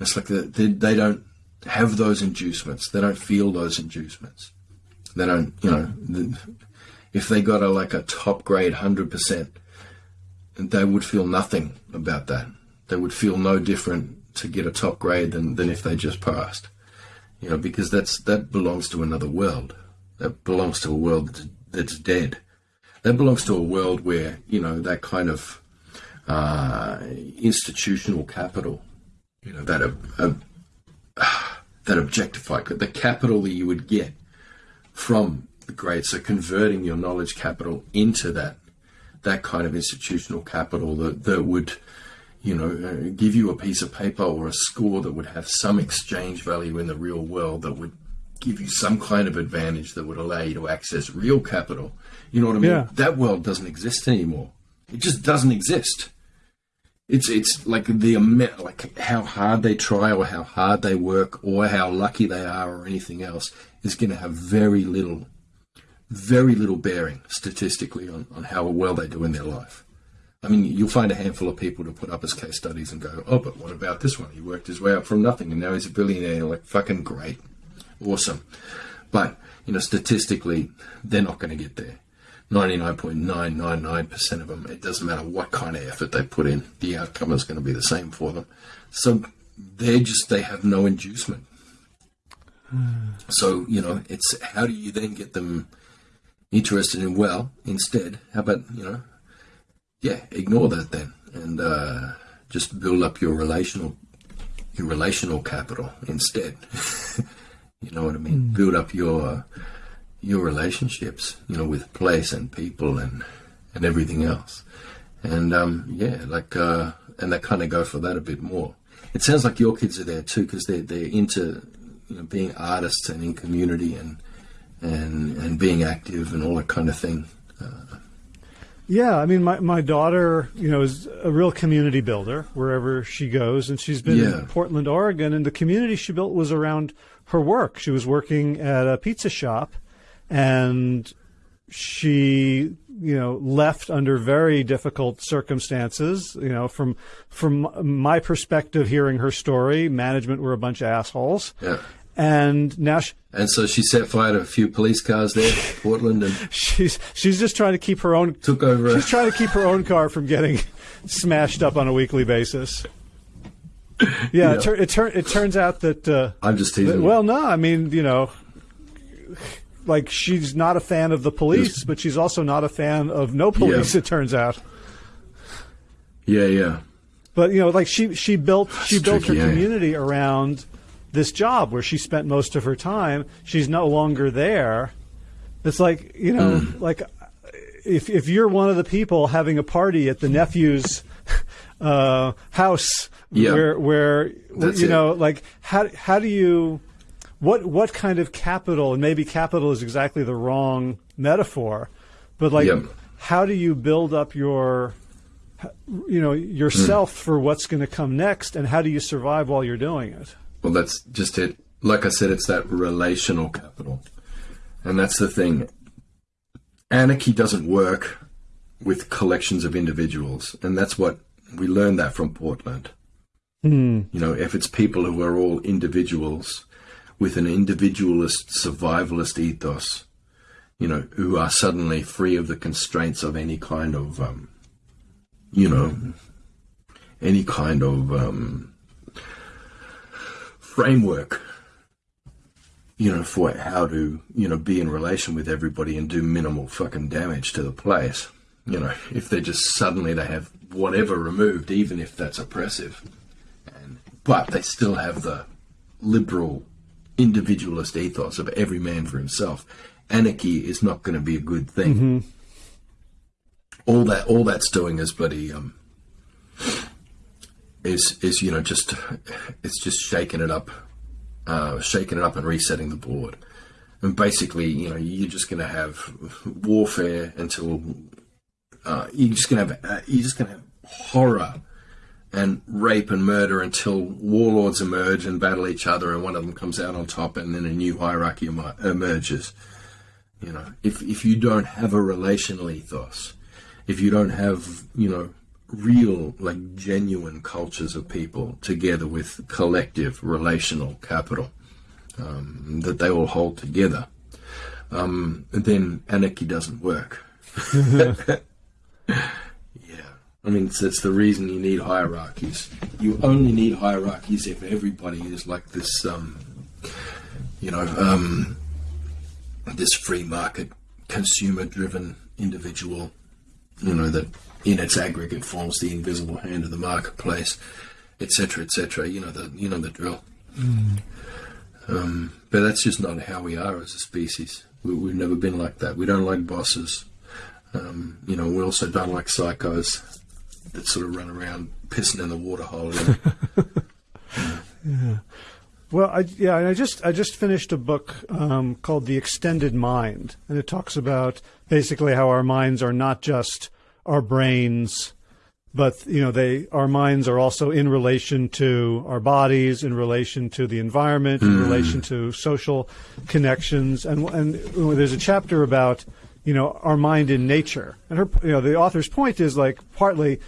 It's like the, they, they don't have those inducements. They don't feel those inducements. They don't, you know, the, if they got a like a top grade hundred percent, they would feel nothing about that. They would feel no different to get a top grade than, than if they just passed. You know, because that's that belongs to another world. That belongs to a world that's, dead. That belongs to a world where you know that kind of uh, institutional capital you know, that uh, uh, that objectify the capital that you would get from the grades. So converting your knowledge capital into that that kind of institutional capital that that would you know, uh, give you a piece of paper or a score that would have some exchange value in the real world that would give you some kind of advantage that would allow you to access real capital. You know what I mean? Yeah. That world doesn't exist anymore. It just doesn't exist. It's it's like the amount, like how hard they try or how hard they work or how lucky they are or anything else is going to have very little, very little bearing statistically on, on how well they do in their life. I mean, you'll find a handful of people to put up as case studies and go, oh, but what about this one? He worked his way up from nothing and now he's a billionaire. Like, fucking great. Awesome. But, you know, statistically, they're not going to get there. 99.999% of them, it doesn't matter what kind of effort they put in, the outcome is going to be the same for them. So they're just, they have no inducement. Hmm. So, you know, it's how do you then get them interested in, well, instead, how about, you know, yeah, ignore that then and uh, just build up your relational your relational capital instead. you know what I mean? Mm. Build up your your relationships, you know, with place and people and and everything else. And um, yeah, like uh, and they kind of go for that a bit more. It sounds like your kids are there too because they're they're into you know being artists and in community and and and being active and all that kind of thing. Uh, Yeah, I mean, my, my daughter, you know, is a real community builder wherever she goes, and she's been Yeah. in Portland, Oregon, and the community she built was around her work. She was working at a pizza shop, and she, you know, left under very difficult circumstances. You know, from from my perspective, hearing her story, management were a bunch of assholes, yeah. And now she, And so she set fire to a few police cars there, Portland, and she's she's just trying to keep her own took over. A, She's trying to keep her own car from getting smashed up on a weekly basis. Yeah, Yeah. It, tur- it, tur- it turns out that. Uh, I'm just teasing. you. well, no, I mean, you know, like she's not a fan of the police, but she's also not a fan of no police. Yeah. It turns out, yeah, yeah, but you know, like she she built she built tricky, her yeah. community around this job where she spent most of her time. She's no longer there. It's like you know, Mm. like if if you're one of the people having a party at the nephew's uh, house, Yeah. where where That's you it. know, like how how do you what what kind of capital and maybe capital is exactly the wrong metaphor, but like Yeah. how do you build up your you know yourself for what's going to come next and how do you survive while you're doing it Well, that's just it. Like I said, it's that relational capital. And that's the thing. Anarchy doesn't work with collections of individuals. And that's what we learned that from Portland. You know, if it's people who are all individuals with an individualist, survivalist ethos, you know, who are suddenly free of the constraints of any kind of, um, you know, any kind of um, framework, you know, for how to, you know, be in relation with everybody and do minimal fucking damage to the place. You know, if they're just suddenly they have whatever removed, even if that's oppressive, and but they still have the liberal individualist ethos of every man for himself. Anarchy is not going to be a good thing. All that, all that's doing is bloody um, is is you know just it's just shaking it up, uh, shaking it up and resetting the board. And basically, you know, you're just going to have warfare until uh, you're just going to have uh, you're just going to have horror and rape and murder until warlords emerge and battle each other, and one of them comes out on top, and then a new hierarchy emerges. You know, if if you don't have a relational ethos, if you don't have you know real like genuine cultures of people together with collective relational capital um, that they all hold together, um, then anarchy doesn't work. Yeah. I mean, it's, it's the reason you need hierarchies. You only need hierarchies if everybody is like this, um, you know, um, this free market, consumer driven individual, you know, that in its aggregate forms the invisible hand of the marketplace, etc., etc. You know the you know the drill. Um, but that's just not how we are as a species. We, we've never been like that. We don't like bosses. Um, you know, we also don't like psychos that sort of run around pissing in the water hole. yeah. Well, I, yeah, I just I just finished a book um, called The Extended Mind, and it talks about basically how our minds are not just our brains, but you know they our minds are also in relation to our bodies, in relation to the environment, mm. in hmm. relation to social connections, and and there's a chapter about you know our mind in nature, and her you know the author's point is like partly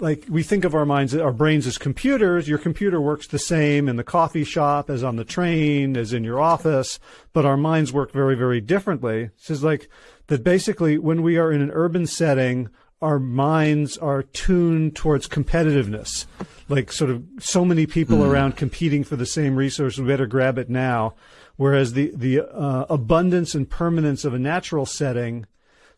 like we think of our minds, our brains as computers. Your computer works the same in the coffee shop as on the train, as in your office, but our minds work very, very differently. It's like that basically when we are in an urban setting, our minds are tuned towards competitiveness. Like sort of so many people mm. around competing for the same resource, we better grab it now. Whereas the, the uh, abundance and permanence of a natural setting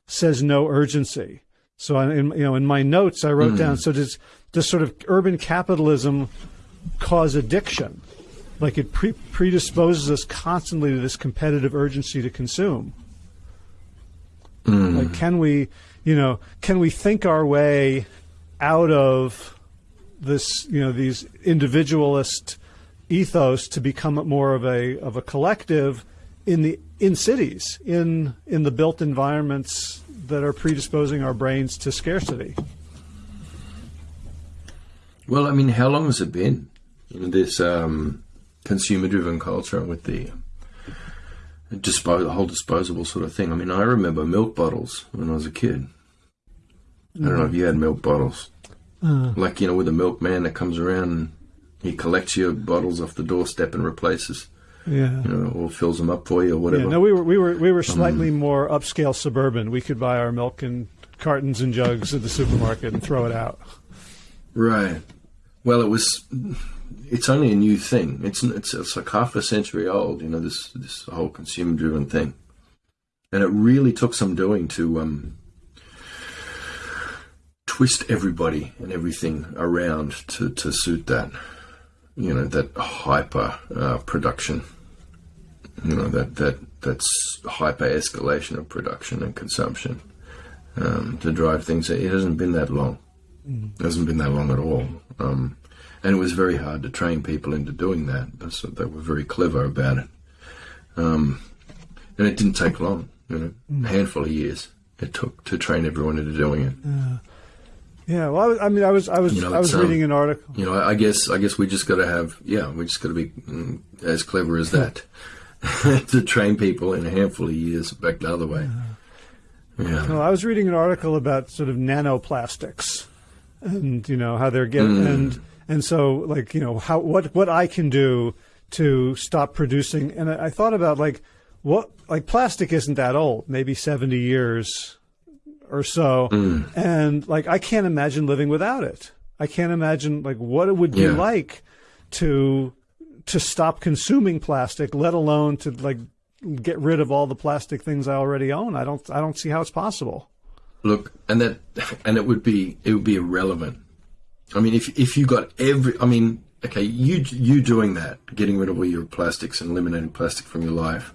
says no urgency. So in you know in my notes I wrote mm. down so does does sort of urban capitalism cause addiction? Like it pre- predisposes us constantly to this competitive urgency to consume. Mm. Like can we, you know, can we think our way out of this, you know, these individualist ethos to become more of a of a collective in the in cities, in in the built environments that are predisposing our brains to scarcity. Well, I mean, how long has it been? You know, this um, consumer-driven culture with the dispo- the whole disposable sort of thing. I mean, I remember milk bottles when I was a kid. I don't know if you had milk bottles, uh, like you know, with a milkman that comes around and he collects your bottles off the doorstep and replaces yeah, you know, or fills them up for you or whatever. Yeah, no, we were we were we were slightly um, more upscale suburban. We could buy our milk in cartons and jugs at the supermarket and throw it out. Right. Well, it was. It's only a new thing. It's it's it's like half a century old. You know this this whole consumer driven thing, and it really took some doing to um, twist everybody and everything around to to suit that you know that hyper uh, production you know that that that's hyper escalation of production and consumption um, to drive things. It hasn't been that long. Mm. it hasn't been that long at all. Um, and it was very hard to train people into doing that. So they were very clever about it. Um, and it didn't take long you know. Mm. a handful of years it took to train everyone into doing it. Uh, yeah, well, I, I, mean, I was, I was, you know, I was reading um, an article. You know, I guess, I guess we just got to have, yeah, we just got to be mm, as clever as that to train people in a handful of years back the other way. Yeah. Well, I was reading an article about sort of nanoplastics, and you know how they're getting, mm. and and so like you know how what what I can do to stop producing, and I, I thought about like what like plastic isn't that old, maybe seventy years or so. Mm. And like, I can't imagine living without it. I can't imagine like what it would be yeah. like to to stop consuming plastic, let alone to like get rid of all the plastic things I already own. I don't I don't see how it's possible. Look, and that and it would be it would be irrelevant. I mean, if if you got every, I mean, okay, you you doing that, getting rid of all your plastics and eliminating plastic from your life,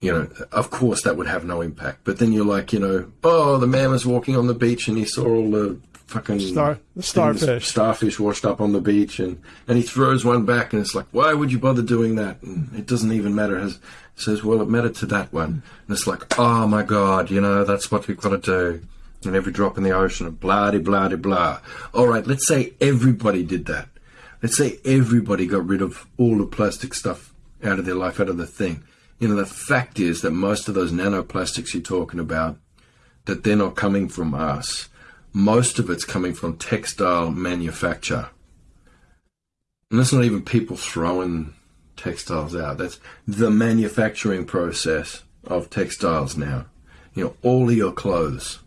you know, of course that would have no impact. But then you're like, you know, oh, the man was walking on the beach and he saw all the fucking Star, the starfish, starfish washed up on the beach, and and he throws one back, and it's like, why would you bother doing that? And it doesn't even matter. It says, well, it mattered to that one, and it's like, oh my god, you know, that's what we've got to do. And every drop in the ocean, blah de blah de blah. All right, let's say everybody did that. Let's say everybody got rid of all the plastic stuff out of their life, out of the thing you know, the fact is that most of those nanoplastics you're talking about, that they're not coming from us. Most of it's coming from textile manufacture. And that's not even people throwing textiles out. That's the manufacturing process of textiles now. You know, all of your clothes,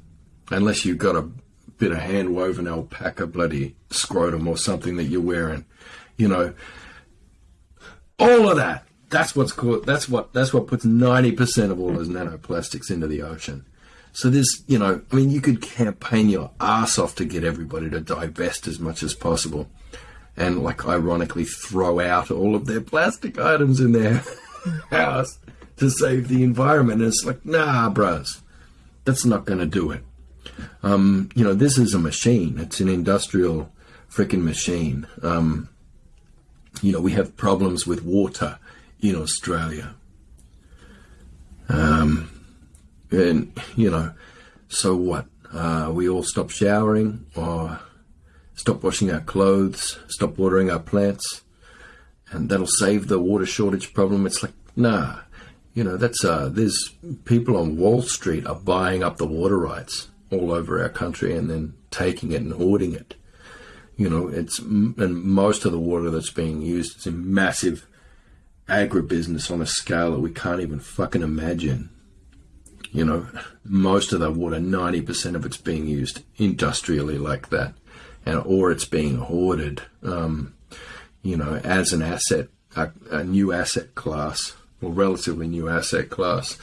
unless you've got a bit of hand woven alpaca bloody scrotum or something that you're wearing, you know, all of that that's what's called, that's what that's what puts ninety percent of all those nanoplastics into the ocean. So there's, you know, I mean, you could campaign your ass off to get everybody to divest as much as possible, and like ironically throw out all of their plastic items in their house to save the environment. And it's like, nah, bros, that's not going to do it. Um, you know, this is a machine. It's an industrial freaking machine. Um, you know, we have problems with water in Australia. Um, and, you know, so what? Uh, we all stop showering or stop washing our clothes, stop watering our plants, and that'll save the water shortage problem. It's like, nah, you know, that's, uh, there's people on Wall Street are buying up the water rights all over our country and then taking it and hoarding it. You know, it's, and most of the water that's being used is in massive agribusiness on a scale that we can't even fucking imagine. You know, most of the water, 90% of it's being used industrially like that, and or it's being hoarded, um, you know, as an asset, a, a new asset class, or relatively new asset class,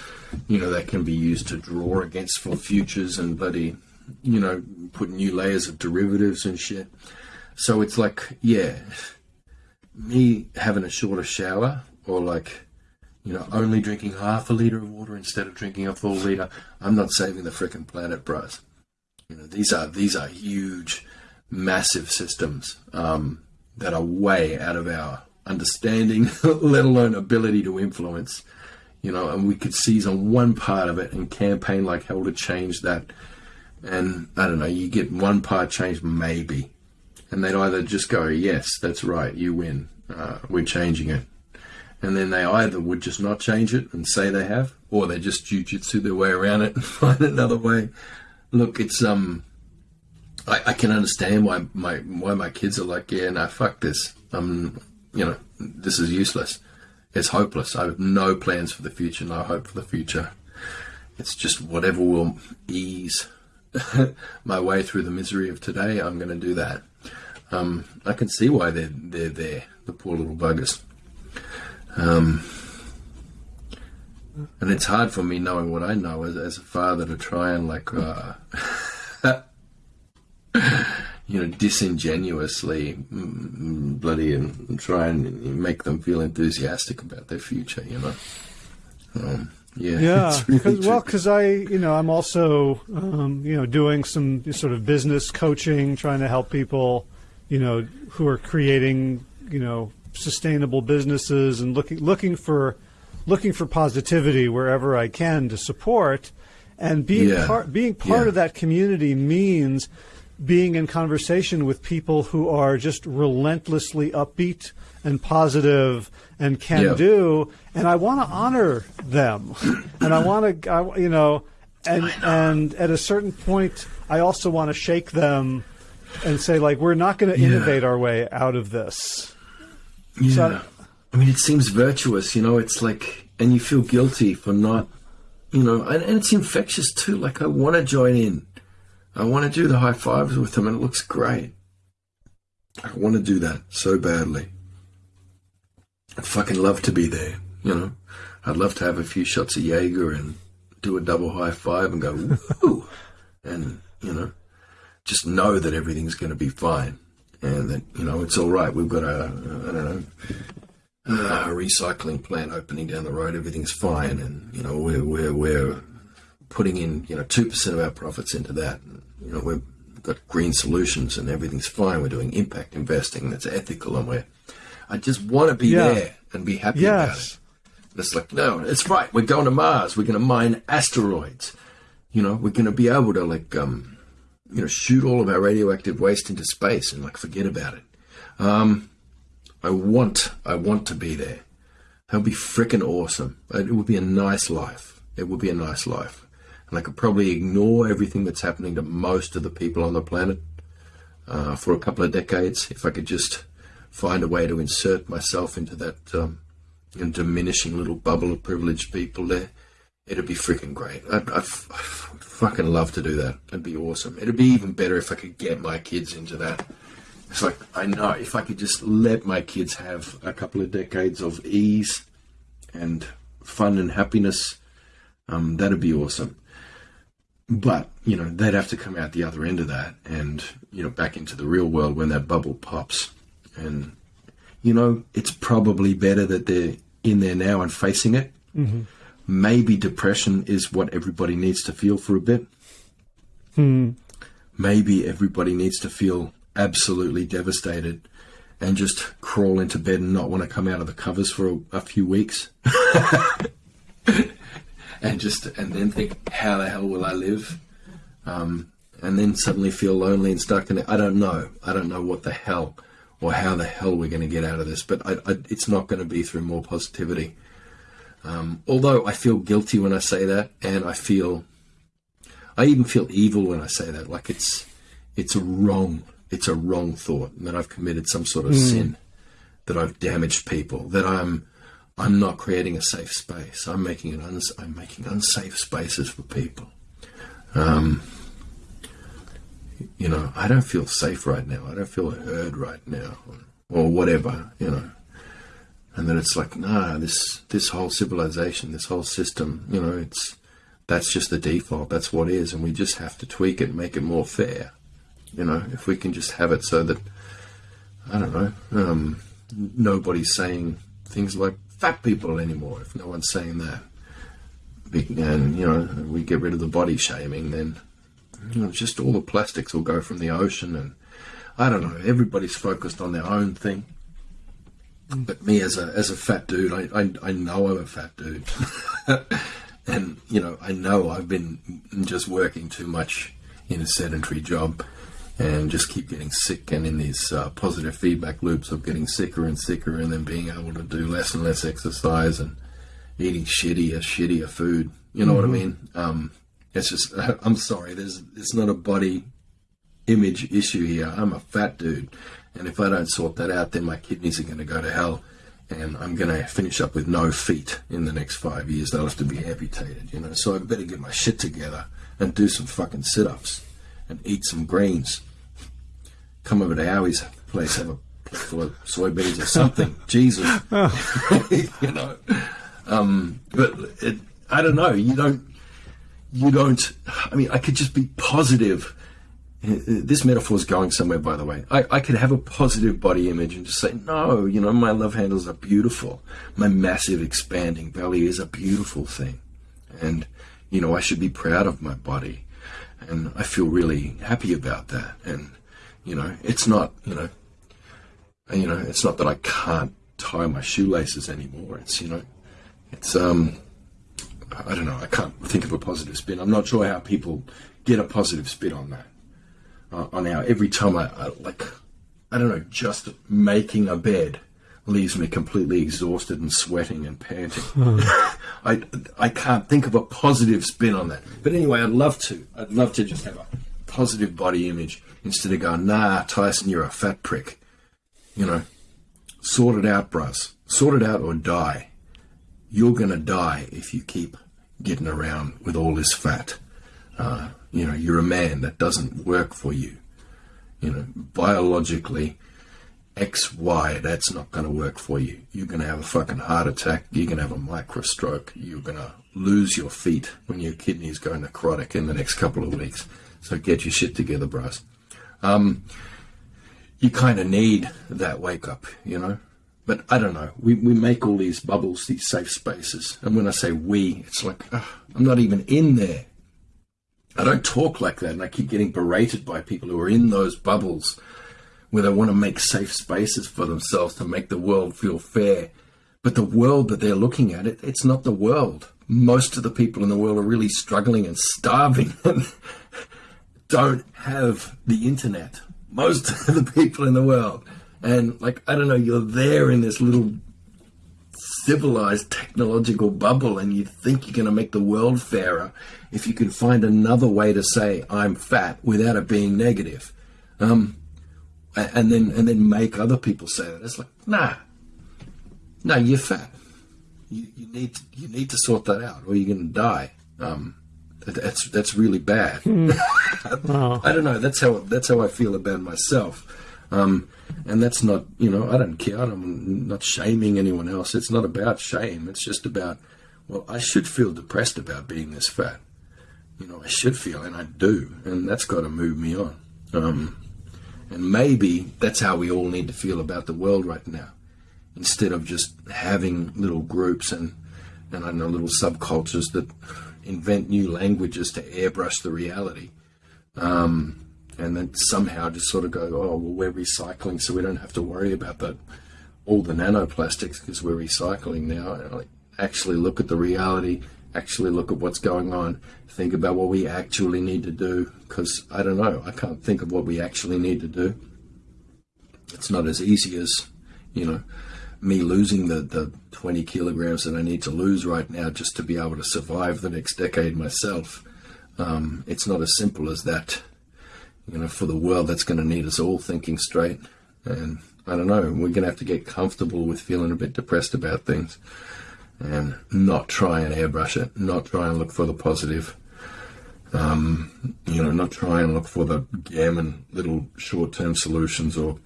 you know, that can be used to draw against for futures and bloody, you know, put new layers of derivatives and shit. So it's like, yeah, me having a shorter shower or like you know, only drinking half a liter of water instead of drinking a full liter, I'm not saving the freaking planet, bros. You know, these are these are huge, massive systems um, that are way out of our understanding, let alone ability to influence. You know, and we could seize on one part of it and campaign like hell to change that. And I don't know, you get one part changed, maybe, and they'd either just go, "Yes, that's right, you win. Uh, we're changing it," and then they either would just not change it and say they have, or they just jujitsu their way around it and find another way. Look, it's um, I, I can understand why my why my kids are like, yeah, no, fuck this. Um, you know, this is useless. It's hopeless. I have no plans for the future, no hope for the future. It's just whatever will ease my way through the misery of today. I'm going to do that. Um, I can see why they're they're there, the poor little buggers. Um, and it's hard for me knowing what I know as, as a father to try and like, uh, you know, disingenuously mm, mm, bloody and try and make them feel enthusiastic about their future, you know. Um, yeah, yeah. Really Cause, well, because I, you know, I'm also, um, you know, doing some sort of business coaching, trying to help people, you know, who are creating, you know, sustainable businesses and looking looking for looking for positivity wherever I can to support. And being yeah. part being part yeah. of that community means being in conversation with people who are just relentlessly upbeat and positive and can yeah. do and I want to honor them and I want to you know and and at a certain point I also want to shake them and say like we're not going to innovate our way out of this yeah. So, I mean, it seems virtuous, you know, it's like, and you feel guilty for not, you know, and, and it's infectious too. Like, I want to join in. I want to do the high fives with them, and it looks great. I want to do that so badly. I'd fucking love to be there, you know. I'd love to have a few shots of Jaeger and do a double high five and go, woo, and, you know, just know that everything's going to be fine and that you know it's all right. We've got a I don't know a recycling plant opening down the road. Everything's fine, and you know we're we're we're putting in you know two percent of our profits into that. And, you know we've got green solutions, and everything's fine. We're doing impact investing that's ethical, and we're I just want to be yeah. there and be happy yes. about it. It's like no, it's right. We're going to Mars. We're going to mine asteroids. You know, we're going to be able to like um, you know, shoot all of our radioactive waste into space and like forget about it. Um, I want, I want to be there. That would be freaking awesome. It would be a nice life. It would be a nice life. And I could probably ignore everything that's happening to most of the people on the planet uh, for a couple of decades if I could just find a way to insert myself into that um, diminishing little bubble of privileged people there. It'd be freaking great. I'd, I'd, I'd, fucking love to do that. It'd be awesome. It'd be even better if I could get my kids into that. It's like I know if I could just let my kids have a couple of decades of ease and fun and happiness, um, that'd be awesome. But you know they'd have to come out the other end of that, and you know back into the real world when that bubble pops. And you know it's probably better that they're in there now and facing it. Mm-hmm maybe depression is what everybody needs to feel for a bit. Hmm. Maybe everybody needs to feel absolutely devastated and just crawl into bed and not want to come out of the covers for a, a few weeks. and just and then think, how the hell will I live? Um, and then suddenly feel lonely and stuck in it. I don't know. I don't know what the hell or how the hell we're going to get out of this, but I, I, it's not going to be through more positivity. Um, although I feel guilty when I say that, and I feel, I even feel evil when I say that. Like it's, it's a wrong, it's a wrong thought, and that I've committed some sort of mm. sin, that I've damaged people, that I'm, I'm not creating a safe space. I'm making it, uns- I'm making unsafe spaces for people. Um, you know, I don't feel safe right now. I don't feel heard right now, or whatever, you know. And then it's like, nah, this this whole civilization, this whole system, you know, it's that's just the default. That's what is, and we just have to tweak it, make it more fair. You know, if we can just have it so that I don't know, um, nobody's saying things like fat people anymore. If no one's saying that, and you know, we get rid of the body shaming, then you know, just all the plastics will go from the ocean, and I don't know. Everybody's focused on their own thing. But me as a as a fat dude, I I, I know I'm a fat dude, and you know I know I've been just working too much in a sedentary job, and just keep getting sick and in these uh, positive feedback loops of getting sicker and sicker, and then being able to do less and less exercise and eating shittier shittier food. You know mm-hmm. what I mm-hmm. mean? Um, it's just, I'm sorry, there's, it's not a body image issue here. I'm a fat dude. And if I don't sort that out, then my kidneys are going to go to hell. And I'm going to finish up with no feet in the next five years. They'll have to be amputated, you know. So I better get my shit together and do some fucking sit ups and eat some greens. Come over to Howie's place, have a full of soybeans or something. Jesus. you know. Um, but it, I don't know. You don't you don't, I mean, I could just be positive. This metaphor is going somewhere, by the way. I, I could have a positive body image and just say, no, you know, my love handles are beautiful. My massive expanding belly is a beautiful thing. And, you know, I should be proud of my body. And I feel really happy about that. And, you know, it's not, you know, you know, it's not that I can't tie my shoelaces anymore. It's, you know, it's, um, I don't know. I can't think of a positive spin. I'm not sure how people get a positive spin on that. Uh, on how every time I, I like, I don't know, just making a bed leaves me completely exhausted and sweating and panting. I I can't think of a positive spin on that. But anyway, I'd love to. I'd love to just have a positive body image instead of going, nah, Tyson, you're a fat prick. You know, sort it out, bros. Sort it out or die you're going to die if you keep getting around with all this fat. Uh, you know, you're a man that doesn't work for you. You know, biologically, X, Y, that's not going to work for you. You're going to have a fucking heart attack. You're going to have a micro stroke. You're going to lose your feet when your kidneys go necrotic in the next couple of weeks. So get your shit together, bros. Um, you kind of need that wake up, you know. But I don't know. We, we make all these bubbles, these safe spaces. And when I say we, it's like, I'm not even in there. I don't talk like that. And I keep getting berated by people who are in those bubbles where they want to make safe spaces for themselves to make the world feel fair. But the world that they're looking at, it, it's not the world. Most of the people in the world are really struggling and starving and don't have the internet. Most of the people in the world and like I don't know, you're there in this little civilized technological bubble, and you think you're going to make the world fairer if you can find another way to say I'm fat without it being negative, um, and then and then make other people say that. It's like nah, no, you're fat. You, you need to, you need to sort that out, or you're going to die. Um, that's that's really bad. Mm. I don't know. That's how that's how I feel about myself. Um, and that's not, you know, I don't care. I'm not shaming anyone else. It's not about shame. It's just about, well, I should feel depressed about being this fat. You know, I should feel, and I do, and that's got to move me on. Um, and maybe that's how we all need to feel about the world right now, instead of just having little groups and and I know little subcultures that invent new languages to airbrush the reality. Um, and then somehow just sort of go, oh, well, we're recycling, so we don't have to worry about all the nanoplastics because we're recycling now. And like, actually look at the reality, actually look at what's going on, think about what we actually need to do. Because I don't know, I can't think of what we actually need to do. It's not as easy as, you know, me losing the, the 20 kilograms that I need to lose right now just to be able to survive the next decade myself. Um, it's not as simple as that you know, for the world that's going to need us all thinking straight. And I don't know, we're going to have to get comfortable with feeling a bit depressed about things and not try and airbrush it, not try and look for the positive. Um, you know, not try and look for the gammon little short-term solutions or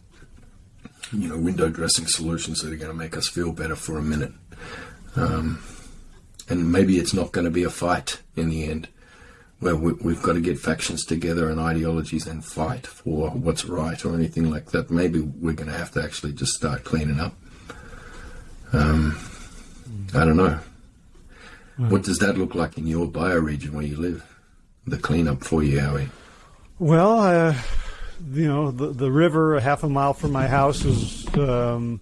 you know window dressing solutions that are going to make us feel better for a minute. Um, and maybe it's not going to be a fight in the end where we, have got to get factions together and ideologies and fight for what's right or anything like that. Maybe we're going to have to actually just start cleaning up. Um, I don't know. What does that look like in your bioregion where you live? The cleanup for you, Howie? Well, uh, you know, the, the river a half a mile from my house is um,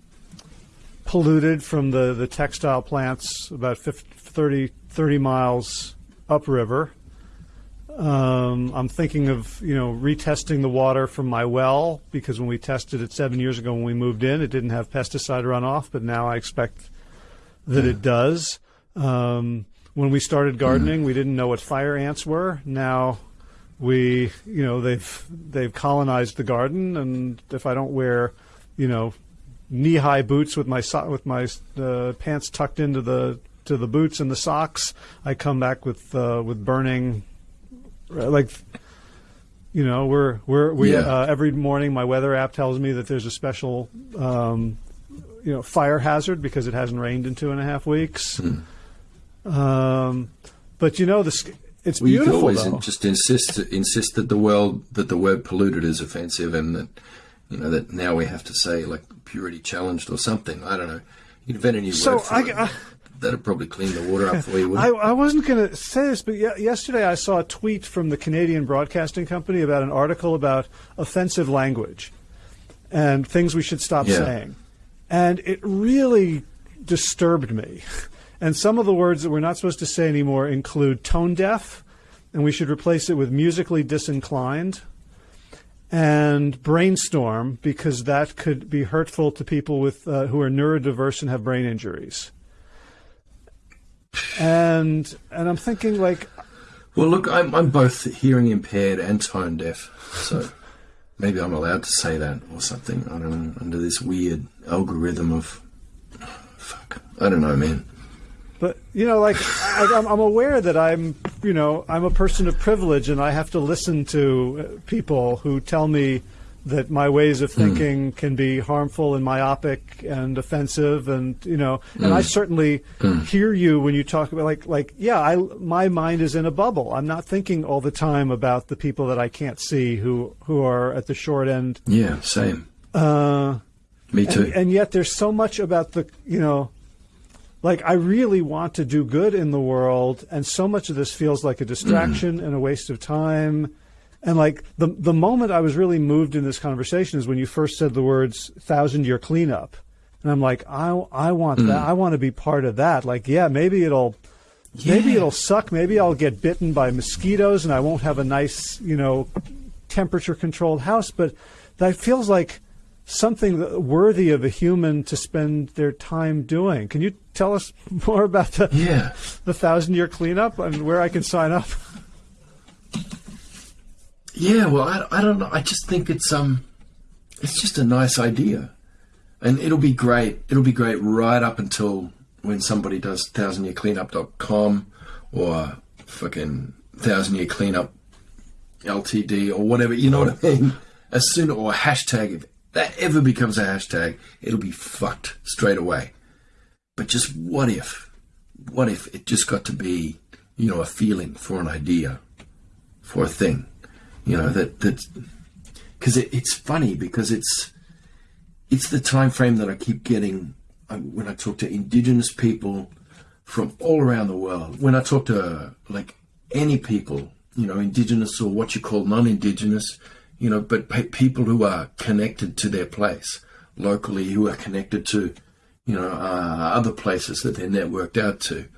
polluted from the, the textile plants about 50, 30, 30 miles upriver. Um, I'm thinking of you know retesting the water from my well because when we tested it seven years ago when we moved in, it didn't have pesticide runoff, but now I expect that yeah. it does. Um, when we started gardening, mm. we didn't know what fire ants were. Now we you know they've they've colonized the garden, and if I don't wear you know knee high boots with my so- with my uh, pants tucked into the to the boots and the socks, I come back with uh, with burning like you know we're we're we yeah. uh, every morning my weather app tells me that there's a special um, you know fire hazard because it hasn't rained in two and a half weeks. Hmm. Um, but you know the it's well, beautiful. You always though. just insist insist that the world that the word polluted is offensive and that you know that now we have to say like purity challenged or something. I don't know. You invent a new so word for I, it. I, that'd probably clean the water up for you. I, I, wasn't going to say this, but yesterday I saw a tweet from the Canadian Broadcasting Company about an article about offensive language and things we should stop yeah. saying, and it really disturbed me. And some of the words that we're not supposed to say anymore include tone deaf, and we should replace it with musically disinclined and brainstorm because that could be hurtful to people with uh, who are neurodiverse and have brain injuries and and I'm thinking like, well, look, I'm I'm both hearing impaired and tone deaf, so maybe I'm allowed to say that or something. I don't know under this weird algorithm of fuck. I don't know, man. But you know, like I, I'm aware that I'm, you know, I'm a person of privilege, and I have to listen to people who tell me that my ways of hmm. thinking mm. can be harmful and myopic and offensive and you know mm. and I hmm. certainly mm. hear you when you talk about like like yeah I my mind is in a bubble I'm not thinking all the time about the people that I can't see who who are at the short end yeah same uh, me too and, and yet there's so much about the you know like I really want to do good in the world and so much of this feels like a distraction hmm. and a waste of time and like the the moment I was really moved in this conversation is when you first said the words thousand year cleanup. And I'm like, I, I want mm. that. I want to be part of that. Like, yeah, maybe it'll, yeah. maybe it'll suck. Maybe I'll get bitten by mosquitoes and I won't have a nice, you know, temperature controlled house. But that feels like something worthy of a human to spend their time doing. Can you tell us more about the, yeah. the thousand year cleanup and where I can sign up? Yeah, well, I, I don't know. I just think it's um, it's just a nice idea, and it'll be great. It'll be great right up until when somebody does thousandyearcleanup.com or fucking thousand year cleanup LTD or whatever. You know what I mean? As soon or hashtag, if that ever becomes a hashtag, it'll be fucked straight away. But just what if? What if it just got to be, you know, a feeling for an idea, for a thing? You know that that because it, it's funny because it's it's the time frame that I keep getting uh, when I talk to indigenous people from all around the world. When I talk to like any people, you know, indigenous or what you call non-indigenous, you know, but pe- people who are connected to their place locally, who are connected to, you know, uh, other places that they're networked out to.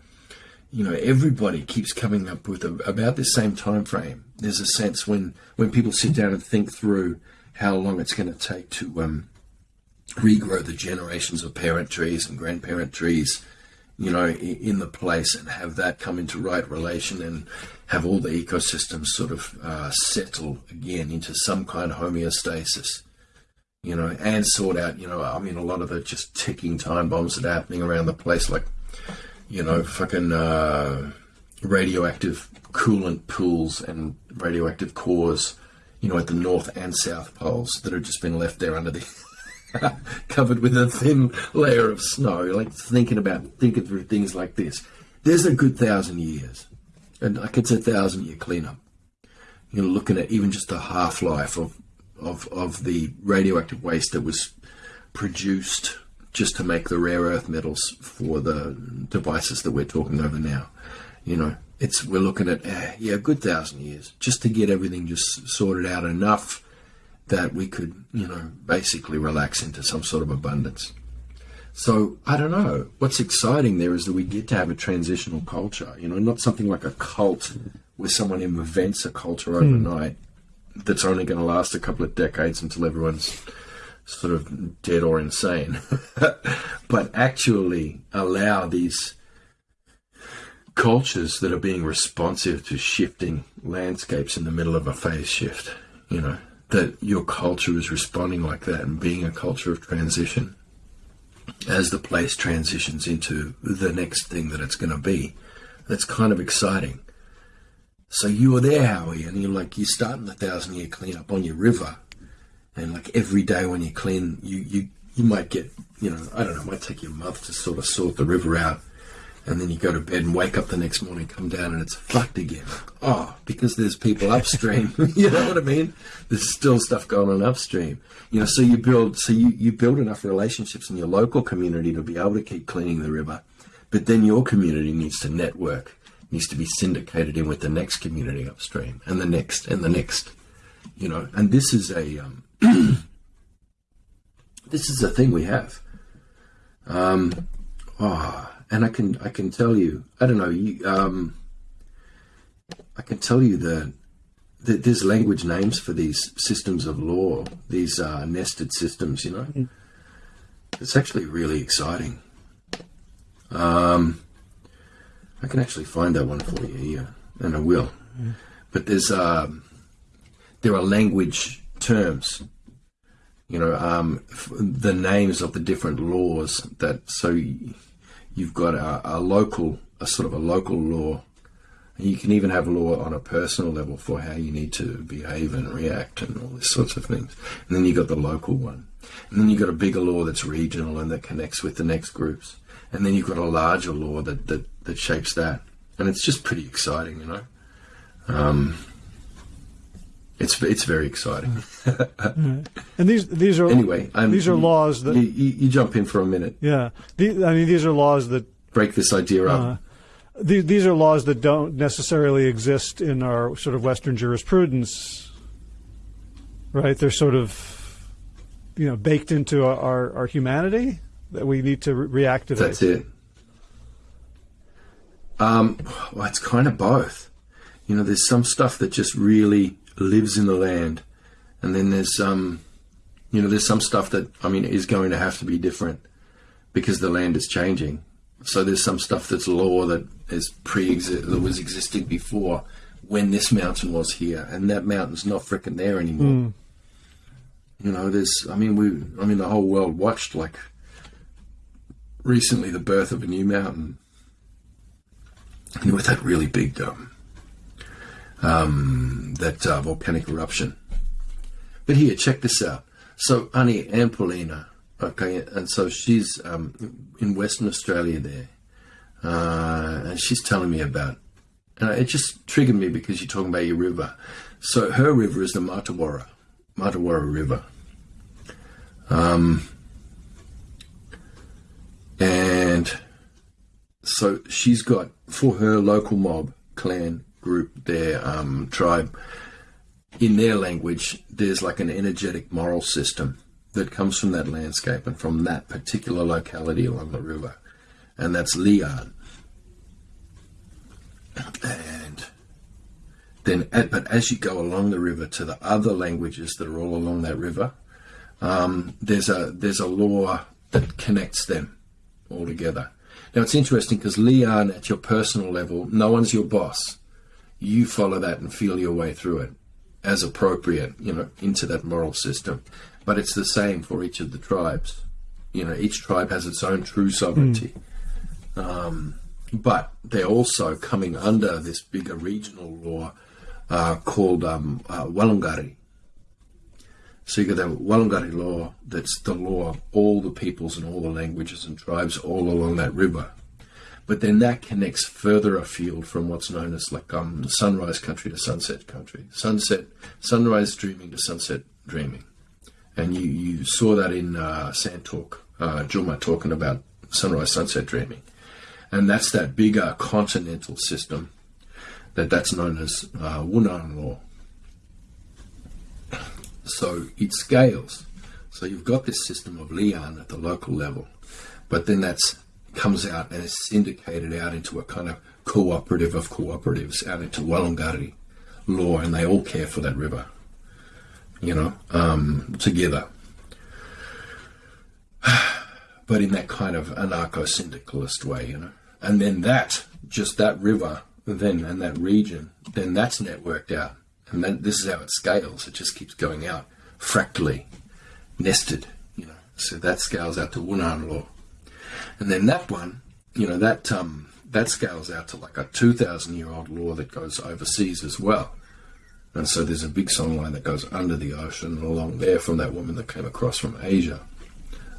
You know, everybody keeps coming up with a, about the same time frame. There's a sense when when people sit down and think through how long it's going to take to um, regrow the generations of parent trees and grandparent trees, you know, in the place and have that come into right relation and have all the ecosystems sort of uh, settle again into some kind of homeostasis, you know, and sort out, you know, I mean, a lot of the just ticking time bombs that are happening around the place, like, you know, fucking uh, radioactive coolant pools and radioactive cores, you know, at the north and south poles that have just been left there under the covered with a thin layer of snow. Like thinking about thinking through things like this. There's a good thousand years, and like it's a thousand year cleanup. You're looking at even just the half life of of of the radioactive waste that was produced just to make the rare earth metals for the devices that we're talking over now. You know, it's we're looking at uh, yeah, a good thousand years just to get everything just sorted out enough that we could, you know, basically relax into some sort of abundance. So I don't know. What's exciting there is that we get to have a transitional culture. You know, not something like a cult where someone invents a culture overnight mm. that's only going to last a couple of decades until everyone's sort of dead or insane, but actually allow these cultures that are being responsive to shifting landscapes in the middle of a phase shift. You know, that your culture is responding like that and being a culture of transition as the place transitions into the next thing that it's going to be. That's kind of exciting. So you were there, Howie, and you're like, you're starting the thousand year cleanup on your river. And like every day when you clean, you, you, you might get, you know, I don't know, it might take you a month to sort of sort the river out and then you go to bed and wake up the next morning, come down, and it's fucked again. Oh, because there's people upstream. you know what I mean? There's still stuff going on upstream. You know, so you build, so you, you build enough relationships in your local community to be able to keep cleaning the river, but then your community needs to network, needs to be syndicated in with the next community upstream, and the next, and the next. You know, and this is a um, this is a thing we have. Um, oh, and I can I can tell you I don't know you um, I can tell you that, that there's language names for these systems of law these uh, nested systems you know mm. it's actually really exciting um, I can actually find that one for you here and I will mm. but there's um, there are language terms you know um, the names of the different laws that so you've got a, a local, a sort of a local law. And you can even have law on a personal level for how you need to behave and react and all these sorts of things. And then you've got the local one. And then you've got a bigger law that's regional and that connects with the next groups. And then you've got a larger law that, that, that shapes that. And it's just pretty exciting, you know. Um, it's it's very exciting. and these these are anyway. These are laws that you, you, jump in for a minute. Yeah, the, I mean these are laws that break this idea up. Uh, these, these are laws that don't necessarily exist in our sort of Western jurisprudence, right? They're sort of you know baked into our our humanity that we need to re- reactivate. That's it. Um, well, it's kind of both. You know, there's some stuff that just really lives in the land, and then there's um, you know, there's some stuff that I mean is going to have to be different because the land is changing. So there's some stuff that's law that is pre that was existing before when this mountain was here, and that mountain's not freaking there anymore. Mm. You know, there's I mean we I mean the whole world watched like recently the birth of a new mountain. And with that really big dome um, that uh, volcanic eruption. But here, check this out. So Annie and Poelina, okay, and so she's um, in Western Australia there, uh, and she's telling me about. and it just triggered me because you're talking about your river. So her river is the Martuwarra, Martuwarra River. Um, and so she's got for her local mob clan group, their um, tribe, in their language, there's like an energetic moral system that comes from that landscape and from that particular locality along the river, and that's Liyan. And then, but as you go along the river to the other languages that are all along that river, um, there's a there's a law that connects them all together. Now it's interesting because Liyan, at your personal level, no one's your boss. You follow that and feel your way through it as appropriate, you know, into that moral system. But it's the same for each of the tribes. You know, each tribe has its own true sovereignty. Mm. Um, but they're also coming under this bigger regional law uh, called um, uh, Warloongarriy. So you got the Warloongarriy law, that's the law of all the peoples and all the languages and tribes all along that river. But then that connects further afield from what's known as like um, sunrise country to sunset country, sunset, sunrise dreaming to sunset dreaming, and you you saw that in uh, Sand Talk, uh, Juma talking about sunrise sunset dreaming, and that's that bigger continental system that that's known as uh, Wunan law. So it scales. So you've got this system of Liyan at the local level, but then that's comes out and is syndicated out into a kind of cooperative of cooperatives, out into Warloongarriy law, and they all care for that river, you know, um, together. but in that kind of anarcho syndicalist way, you know. And then that, just that river, then and that region, then that's networked out. And then this is how it scales. It just keeps going out fractally, nested, you know. So that scales out to Wunan law. And then that one, you know, that um, that scales out to like a 2,000 year old law that goes overseas as well. And so there's a big songline that goes under the ocean along there from that woman that came across from Asia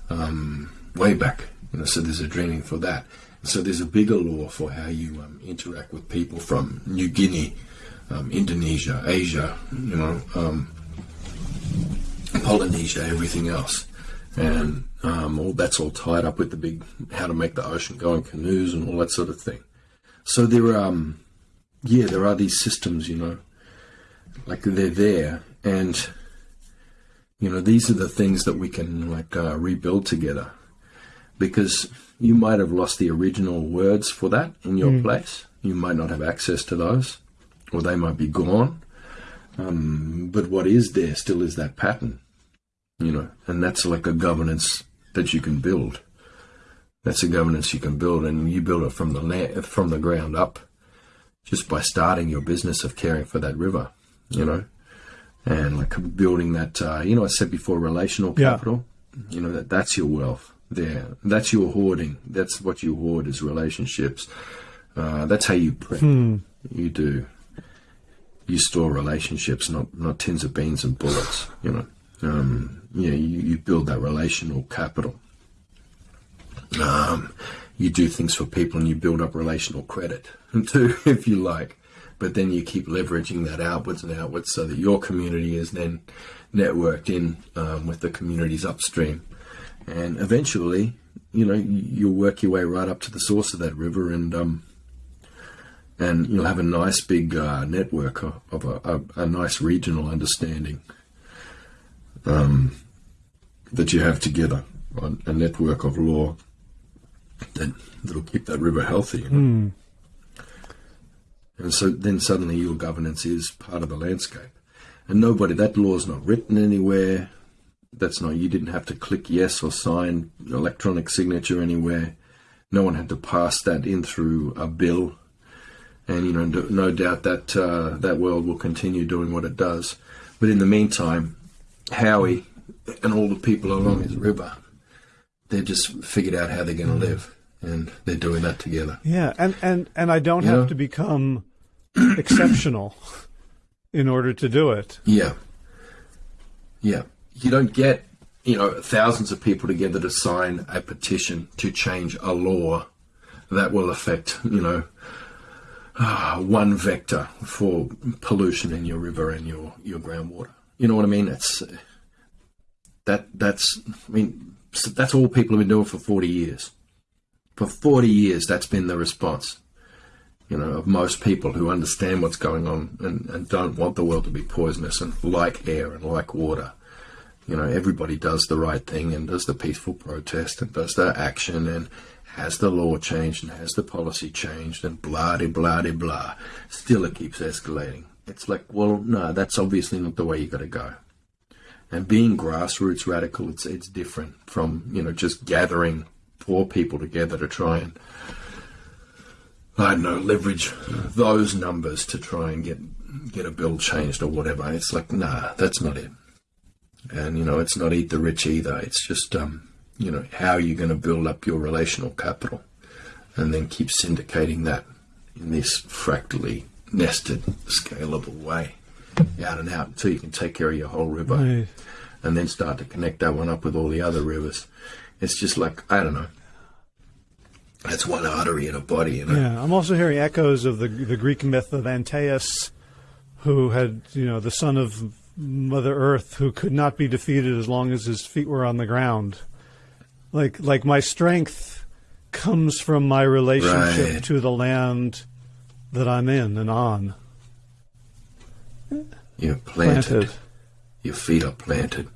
um, way back. You know, so there's a dreaming for that. So there's a bigger law for how you um, interact with people from New Guinea, um, Indonesia, Asia, you know, um, Polynesia, everything else and um, all that's all tied up with the big how to make the ocean go in canoes and all that sort of thing. So there, um, yeah, there are these systems, you know, like they're there, and you know these are the things that we can like uh, rebuild together, because you might have lost the original words for that in your mm. place. You might not have access to those, or they might be gone. Um, but what is there still is that pattern you know, and that's like a governance that you can build. That's a governance you can build, and you build it from the land, from the ground up, just by starting your business of caring for that river, you know, and like building that. Uh, you know, I said before, relational capital. Yeah. You know that that's your wealth there. That's your hoarding. That's what you hoard is relationships. Uh, that's how you prep. Hmm. You do. You store relationships, not not tins of beans and bullets. You know um, you, know, you, you, build that relational capital. Um, you do things for people and you build up relational credit too, if you like. But then you keep leveraging that outwards and outwards so that your community is then networked in um, with the communities upstream. And eventually, you know, you'll work your way right up to the source of that river and um, and you'll have a nice big uh, network of, a, a, a nice regional understanding um, that you have together, a network of law that that'll keep that river healthy. You know? mm. And so then suddenly your governance is part of the landscape, and nobody that law is not written anywhere. That's not you didn't have to click yes or sign electronic signature anywhere. No one had to pass that in through a bill, and you know no doubt that uh, that world will continue doing what it does. But in the meantime, Howie and all the people along his river, they've just figured out how they're going to live, and they're doing that together. Yeah, and and and I don't you have know? to become exceptional in order to do it. Yeah, yeah. You don't get you know thousands of people together to sign a petition to change a law that will affect you know uh, one vector for pollution in your river and your your groundwater. You know what I mean? It's that that's I mean that's all people have been doing for forty years. For forty years, that's been the response. you know, of most people who understand what's going on and, and don't want the world to be poisonous and like air and like water. You know, everybody does the right thing and does the peaceful protest and does the action and has the law changed and has the policy changed and blah de blah de blah. Still, it keeps escalating. It's like, well, no, that's obviously not the way you got to go. And being grassroots radical, it's it's different from you know just gathering poor people together to try and I don't know leverage those numbers to try and get get a bill changed or whatever. It's like, nah, that's not it. And you know, it's not eat the rich either. It's just um, you know how are you're going to build up your relational capital, and then keep syndicating that in this fractally nested, scalable way, out and out until you can take care of your whole river, Right. and then start to connect that one up with all the other rivers. It's just like I don't know. That's one artery in a body, you know. Yeah, I'm also hearing echoes of the the Greek myth of Antaeus, who had you know the son of Mother Earth, who could not be defeated as long as his feet were on the ground. Like like my strength comes from my relationship Right. to the land that I'm in and on. You're planted. Planted. Your feet are planted.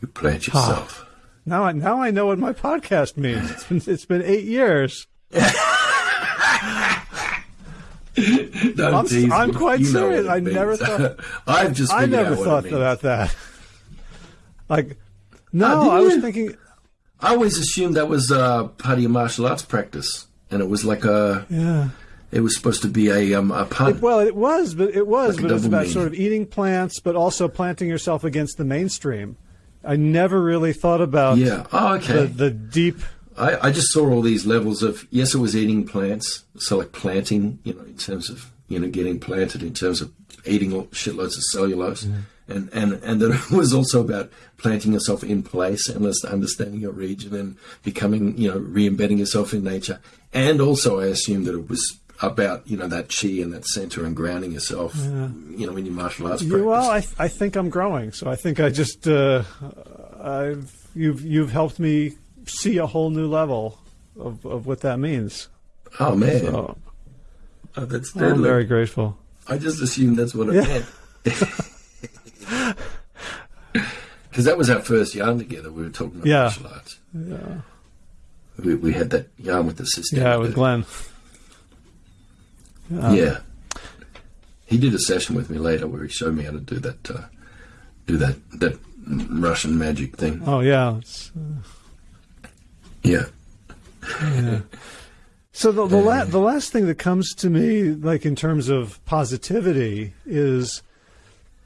You plant yourself. Now I now I know what my podcast means. It's been it's been eight years. Don't I'm- tease I'm quite serious. I never means. thought- I've just. I never out what it thought about that. Like, no, Oh, I was you? thinking. I always assumed that was uh, part of your martial arts practice, and it was like a. Yeah. It was supposed to be a um, a pun. It, well, it was, but it was, Like but it was about meaning. sort of eating plants, but also planting yourself against the mainstream. I never really thought about yeah. Oh, okay. the, the deep. I, I just saw all these levels of yes, it was eating plants, so like planting, you know, in terms of you know getting planted, in terms of eating all, shitloads of cellulose, and and and that it was also about planting yourself in place and understanding your region and becoming you know re-embedding yourself in nature, and also I assumed that it was about you know that chi and that center and grounding yourself, you know, in your martial arts practice. well, I, I think I'm growing, so I think I just uh, I've you've you've helped me see a whole new level of, of what that means. oh man, So oh, that's I'm very grateful. I just assumed that's what it Yeah. meant. Because that was our first yarn together. We were talking about Yeah. martial arts. Yeah, We, we had that yarn with the sister. yeah, with Glenn. Yeah. He did a session with me later where he showed me how to do that, uh, do that that Russian magic thing. Oh yeah. It's, Yeah. So the the, la- the last thing that comes to me, like in terms of positivity, is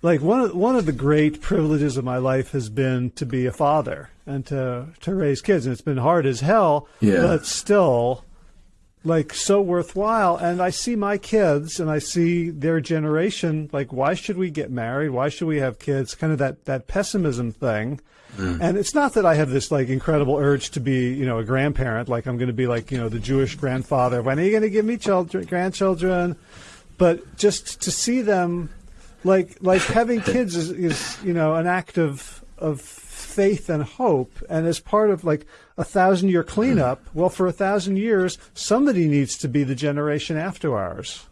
like one of one of the great privileges of my life has been to be a father and to to raise kids, and it's been hard as hell, Yeah. but still like so worthwhile. And I see my kids, and I see their generation. Like, why should we get married? Why should we have kids? Kind of that that pessimism thing. Mm. And it's not that I have this like incredible urge to be, you know, a grandparent. Like I'm going to be like, you know, the Jewish grandfather. When are you going to give me children, grandchildren? But just to see them, like like having kids is, is you know an act of of faith and hope. And as part of like a thousand year cleanup, well, for a thousand years, somebody needs to be the generation after ours.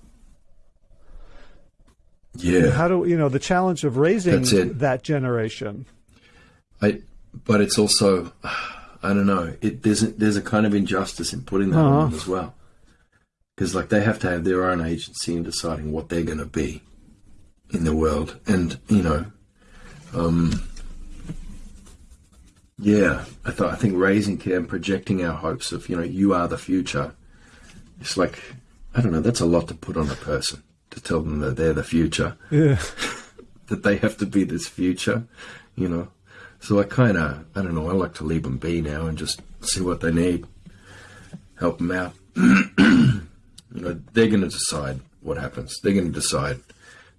Yeah. How do you know the challenge of raising that generation? I, but it's also, I don't know. It there's a, there's a kind of injustice in putting that on as well, because like they have to have their own agency in deciding what they're going to be in the world, and you know, um, yeah, I thought I think raising kids and projecting our hopes of you know you are the future. It's like I don't know. That's a lot to put on a person to tell them that they're the future Yeah. that they have to be this future, you know. So I kind of, I don't know, I like to leave them be now and just see what they need, help them out. you know, they're going to decide what happens. They're going to decide.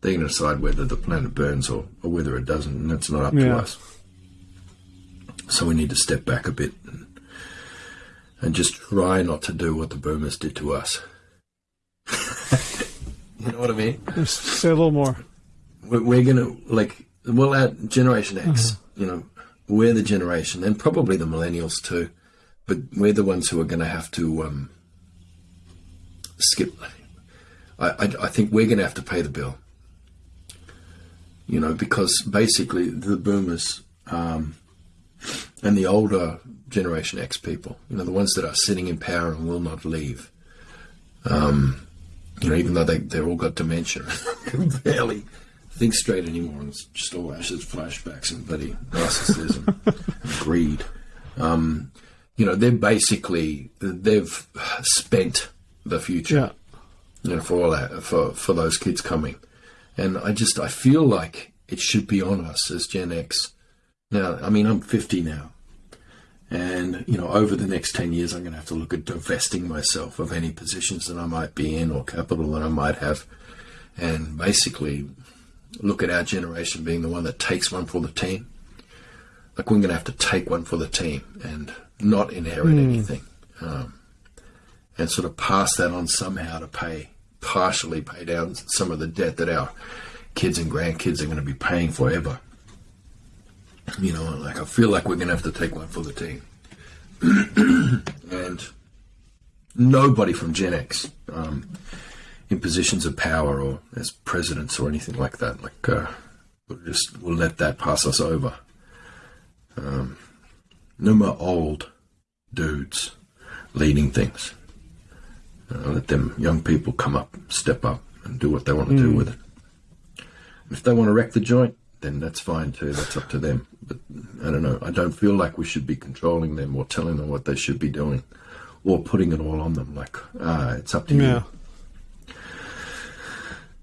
They're going to decide whether the planet burns or, or whether it doesn't, and that's not up to us. So we need to step back a bit and, and just try not to do what the boomers did to us. you know what I mean? Just say a little more. we're, we're gonna like well our generation x you know we're the generation and probably the millennials too but we're the ones who are gonna have to um skip. I, I, I think we're going to have to pay the bill. You know, because basically the boomers um, and the older Generation X people, you know, the ones that are sitting in power and will not leave, um, you know, even though they, they've all got dementia, can barely think straight anymore. And it's just all ashes, flashbacks, and bloody narcissism and greed. Um, you know, they're basically, they've spent the future. Yeah. You know, for all that, for, for those kids coming. And I just, I feel like it should be on us as Gen X. Now, I mean, I'm 50 now. And, you know, over the next 10 years, I'm going to have to look at divesting myself of any positions that I might be in or capital that I might have. And basically look at our generation being the one that takes one for the team. Like, we're going to have to take one for the team and not inherit mm. anything. Um, and sort of pass that on somehow to pay, partially pay down some of the debt that our kids and grandkids are going to be paying forever. You know, like I feel like we're going to have to take one for the team. and nobody from Gen X um, in positions of power or as presidents or anything like that, like uh, we'll just we'll let that pass us over. Um, no more old dudes leading things. Uh, let them young people come up, step up, and do what they want to mm. do hmm. with it. If they want to wreck the joint, then that's fine too. That's up to them. But I don't know. I don't feel like we should be controlling them or telling them what they should be doing or putting it all on them. Like, ah, it's up to yeah. you.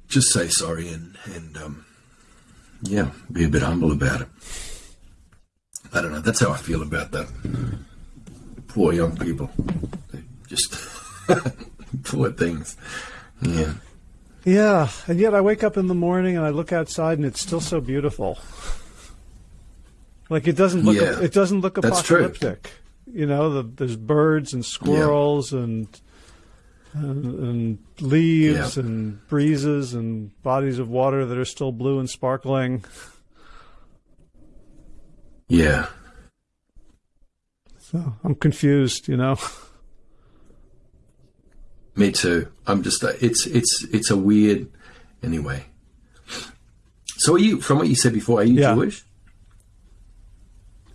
Just say sorry and, and um, yeah, be a bit humble about it. I don't know. That's how I feel about that. Poor young people. They just poor things. Yeah. Yeah, and yet I wake up in the morning and I look outside and it's still so beautiful. Like it doesn't look yeah, it doesn't look apocalyptic. You know, the, there's birds and squirrels yeah. and, and, and leaves yeah. and breezes and bodies of water that are still blue and sparkling. Yeah. So I'm confused, you know. Me too. I'm just it's it's it's a weird anyway. So are you from what you said before? Are you yeah. Jewish?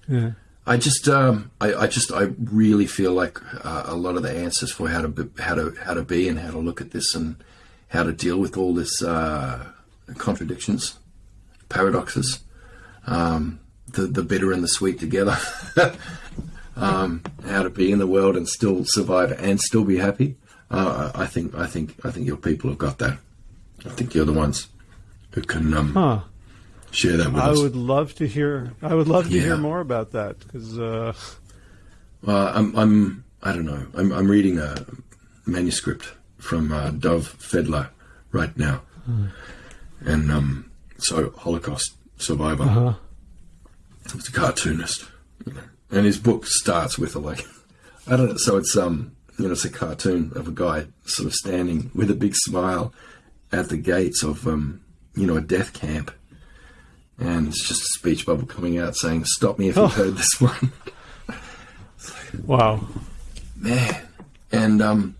Yeah. I just um, I, I just I really feel like uh, a lot of the answers for how to be, how to how to be and how to look at this and how to deal with all this uh, contradictions, paradoxes, um, the the bitter and the sweet together. um, how to be in the world and still survive and still be happy. Uh, I think I think I think your people have got that. I think you're the ones who can um, huh. share that with I us. I would love to hear. I would love to yeah. hear more about that because. Uh... I'm I'm I don't know. I'm I'm reading a manuscript from uh, Dov Fedler right now, hmm. and um, so Holocaust survivor. Uh-huh. He's a cartoonist, and his book starts with a like I don't know. So it's um you know, it's a cartoon of a guy sort of standing with a big smile at the gates of, um, you know, a death camp. And it's just a speech bubble coming out saying, Stop me if you've heard this one. wow. Man. And, um,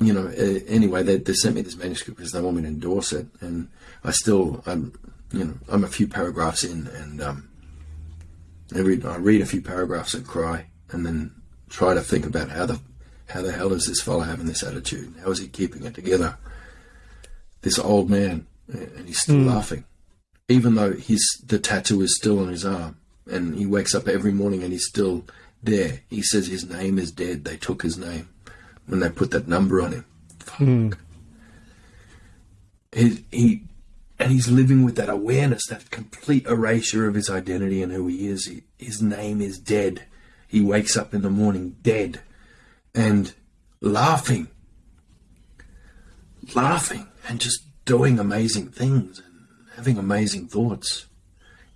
you know, anyway, they, they sent me this manuscript because they want me to endorse it. And I still, I'm, you know, I'm a few paragraphs in and, um, every, I read a few paragraphs and cry and then try to think about how the how the hell is this fellow having this attitude? How is he keeping it together? This old man, and he's still mm. laughing, even though his the tattoo is still on his arm, and he wakes up every morning and he's still there. He says his name is dead. They took his name when they put that number on him. Fuck. Mm. He, he and he's living with that awareness, that complete erasure of his identity and who he is. He, his name is dead. He wakes up in the morning dead and laughing, laughing and just doing amazing things and having amazing thoughts.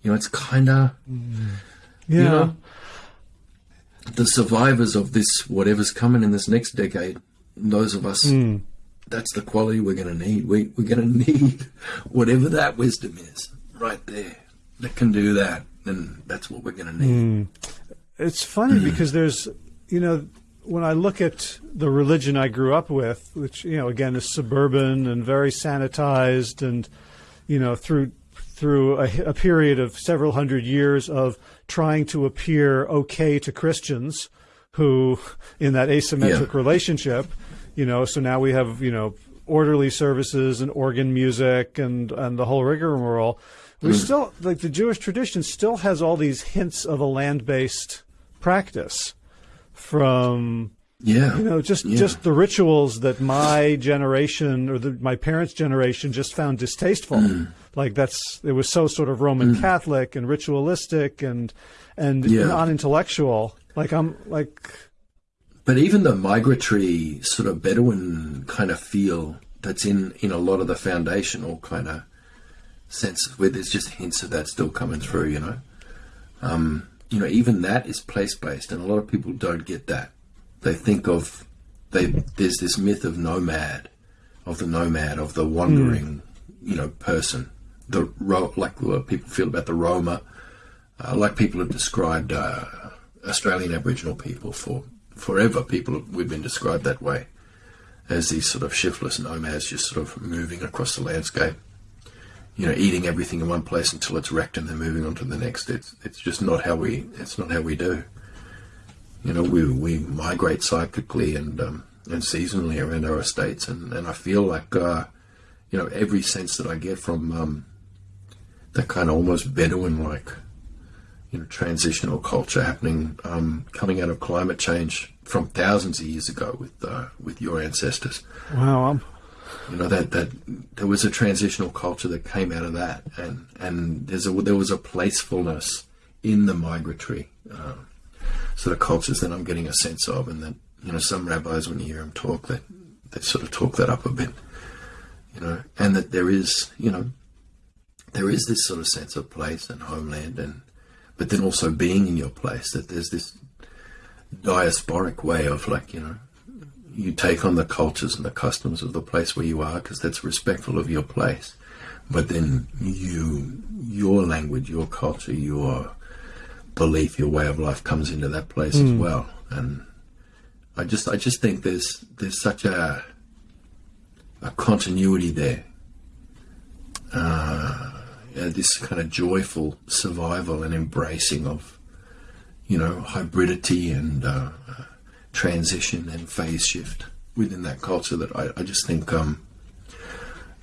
You know, it's kind of, mm. yeah. You know, the survivors of this, whatever's coming in this next decade, those of us, mm. that's the quality we're going to need. We, we're going to need whatever that wisdom is right there that can do that. And that's what we're going to need. Mm. It's funny mm. because there's, you know, when I look at the religion I grew up with, which you know again is suburban and very sanitized, and you know through through a, a period of several hundred years of trying to appear okay to Christians who in that asymmetric yeah. relationship, you know, so now we have, you know, orderly services and organ music and, and the whole rigmarole. We mm. still, like the Jewish tradition still has all these hints of a land based practice from yeah. You know, just yeah. just the rituals that my generation or the, my parents' generation just found distasteful. Mm. Like that's it was so sort of Roman mm. Catholic and ritualistic and and yeah. non-intellectual. Like I'm like. But even the migratory sort of Bedouin kind of feel that's in in a lot of the foundational kind of sense where there's just hints of that still coming through. You know, um, you know, even that is place based, and a lot of people don't get that. They think of they there's this myth of nomad, of the nomad, of the wandering, mm. you know, person. The like what people feel about the Roma, uh, like people have described. Uh, Australian Aboriginal people for forever. People we've been described that way as these sort of shiftless nomads, just sort of moving across the landscape. You know, eating everything in one place until it's wrecked, and then moving on to the next. It's it's just not how we it's not how we do. You know, we we migrate cyclically and um, and seasonally around our estates, and, and I feel like uh, you know every sense that I get from um, that kind of almost Bedouin like you know, transitional culture happening, um, coming out of climate change from thousands of years ago with uh, with your ancestors. Wow. Um, you know that that there was a transitional culture that came out of that, and and there's a there was a placefulness in the migratory uh, sort of cultures that I'm getting a sense of, and that you know some rabbis when you hear them talk that they sort of talk that up a bit, you know, and that there is you know there is this sort of sense of place and homeland and but then also being in your place. That there's this diasporic way of like you know you take on the cultures and the customs of the place where you are because that's respectful of your place but then you your language your culture your belief your way of life comes into that place mm. as hmm. well and i just i just think there's there's such a a continuity there uh, this kind of joyful survival and embracing of, you know, hybridity and uh, transition and phase shift within that culture that I, I just think, um,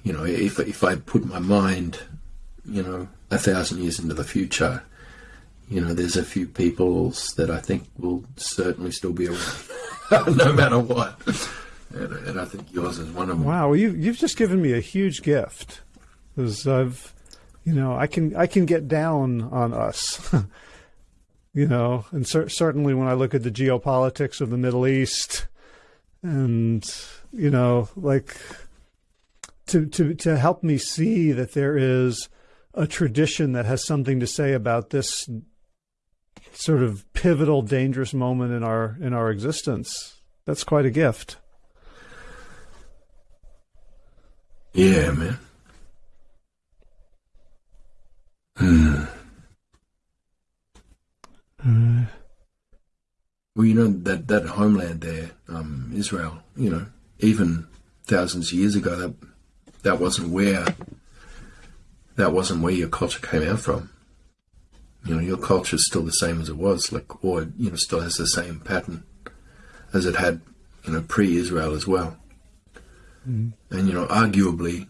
you know, if, if I put my mind, you know, a thousand years into the future, you know, there's a few peoples that I think will certainly still be around, no matter what. And, and, I think yours is one of them. Wow, you, you've just given me a huge gift because I've you know, I can I can get down on us. you know, and cer- certainly when I look at the geopolitics of the Middle East, and you know, like to to to help me see that there is a tradition that has something to say about this sort of pivotal, dangerous moment in our in our existence. That's quite a gift. Yeah, man. Hmm. Uh, well, you know that that homeland there, um, Israel. You know, even thousands of years ago, that that wasn't where that wasn't where your culture came out from. You know, your culture is still the same as it was, like, or you know, still has the same pattern as it had, you know, pre-Israel as well. Mm. And you know, arguably,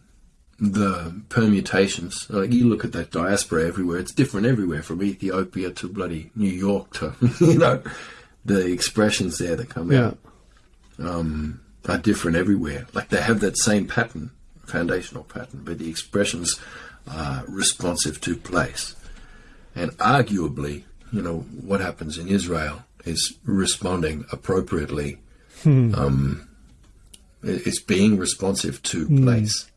the permutations. Like you look at that diaspora everywhere; it's different everywhere, from Ethiopia to bloody New York to you know the expressions there that come yeah. out um, are different everywhere. Like they have that same pattern, foundational pattern, but the expressions are responsive to place. And arguably, you know, what happens in Israel is responding appropriately. Hmm. Um, it's being responsive to hmm. place.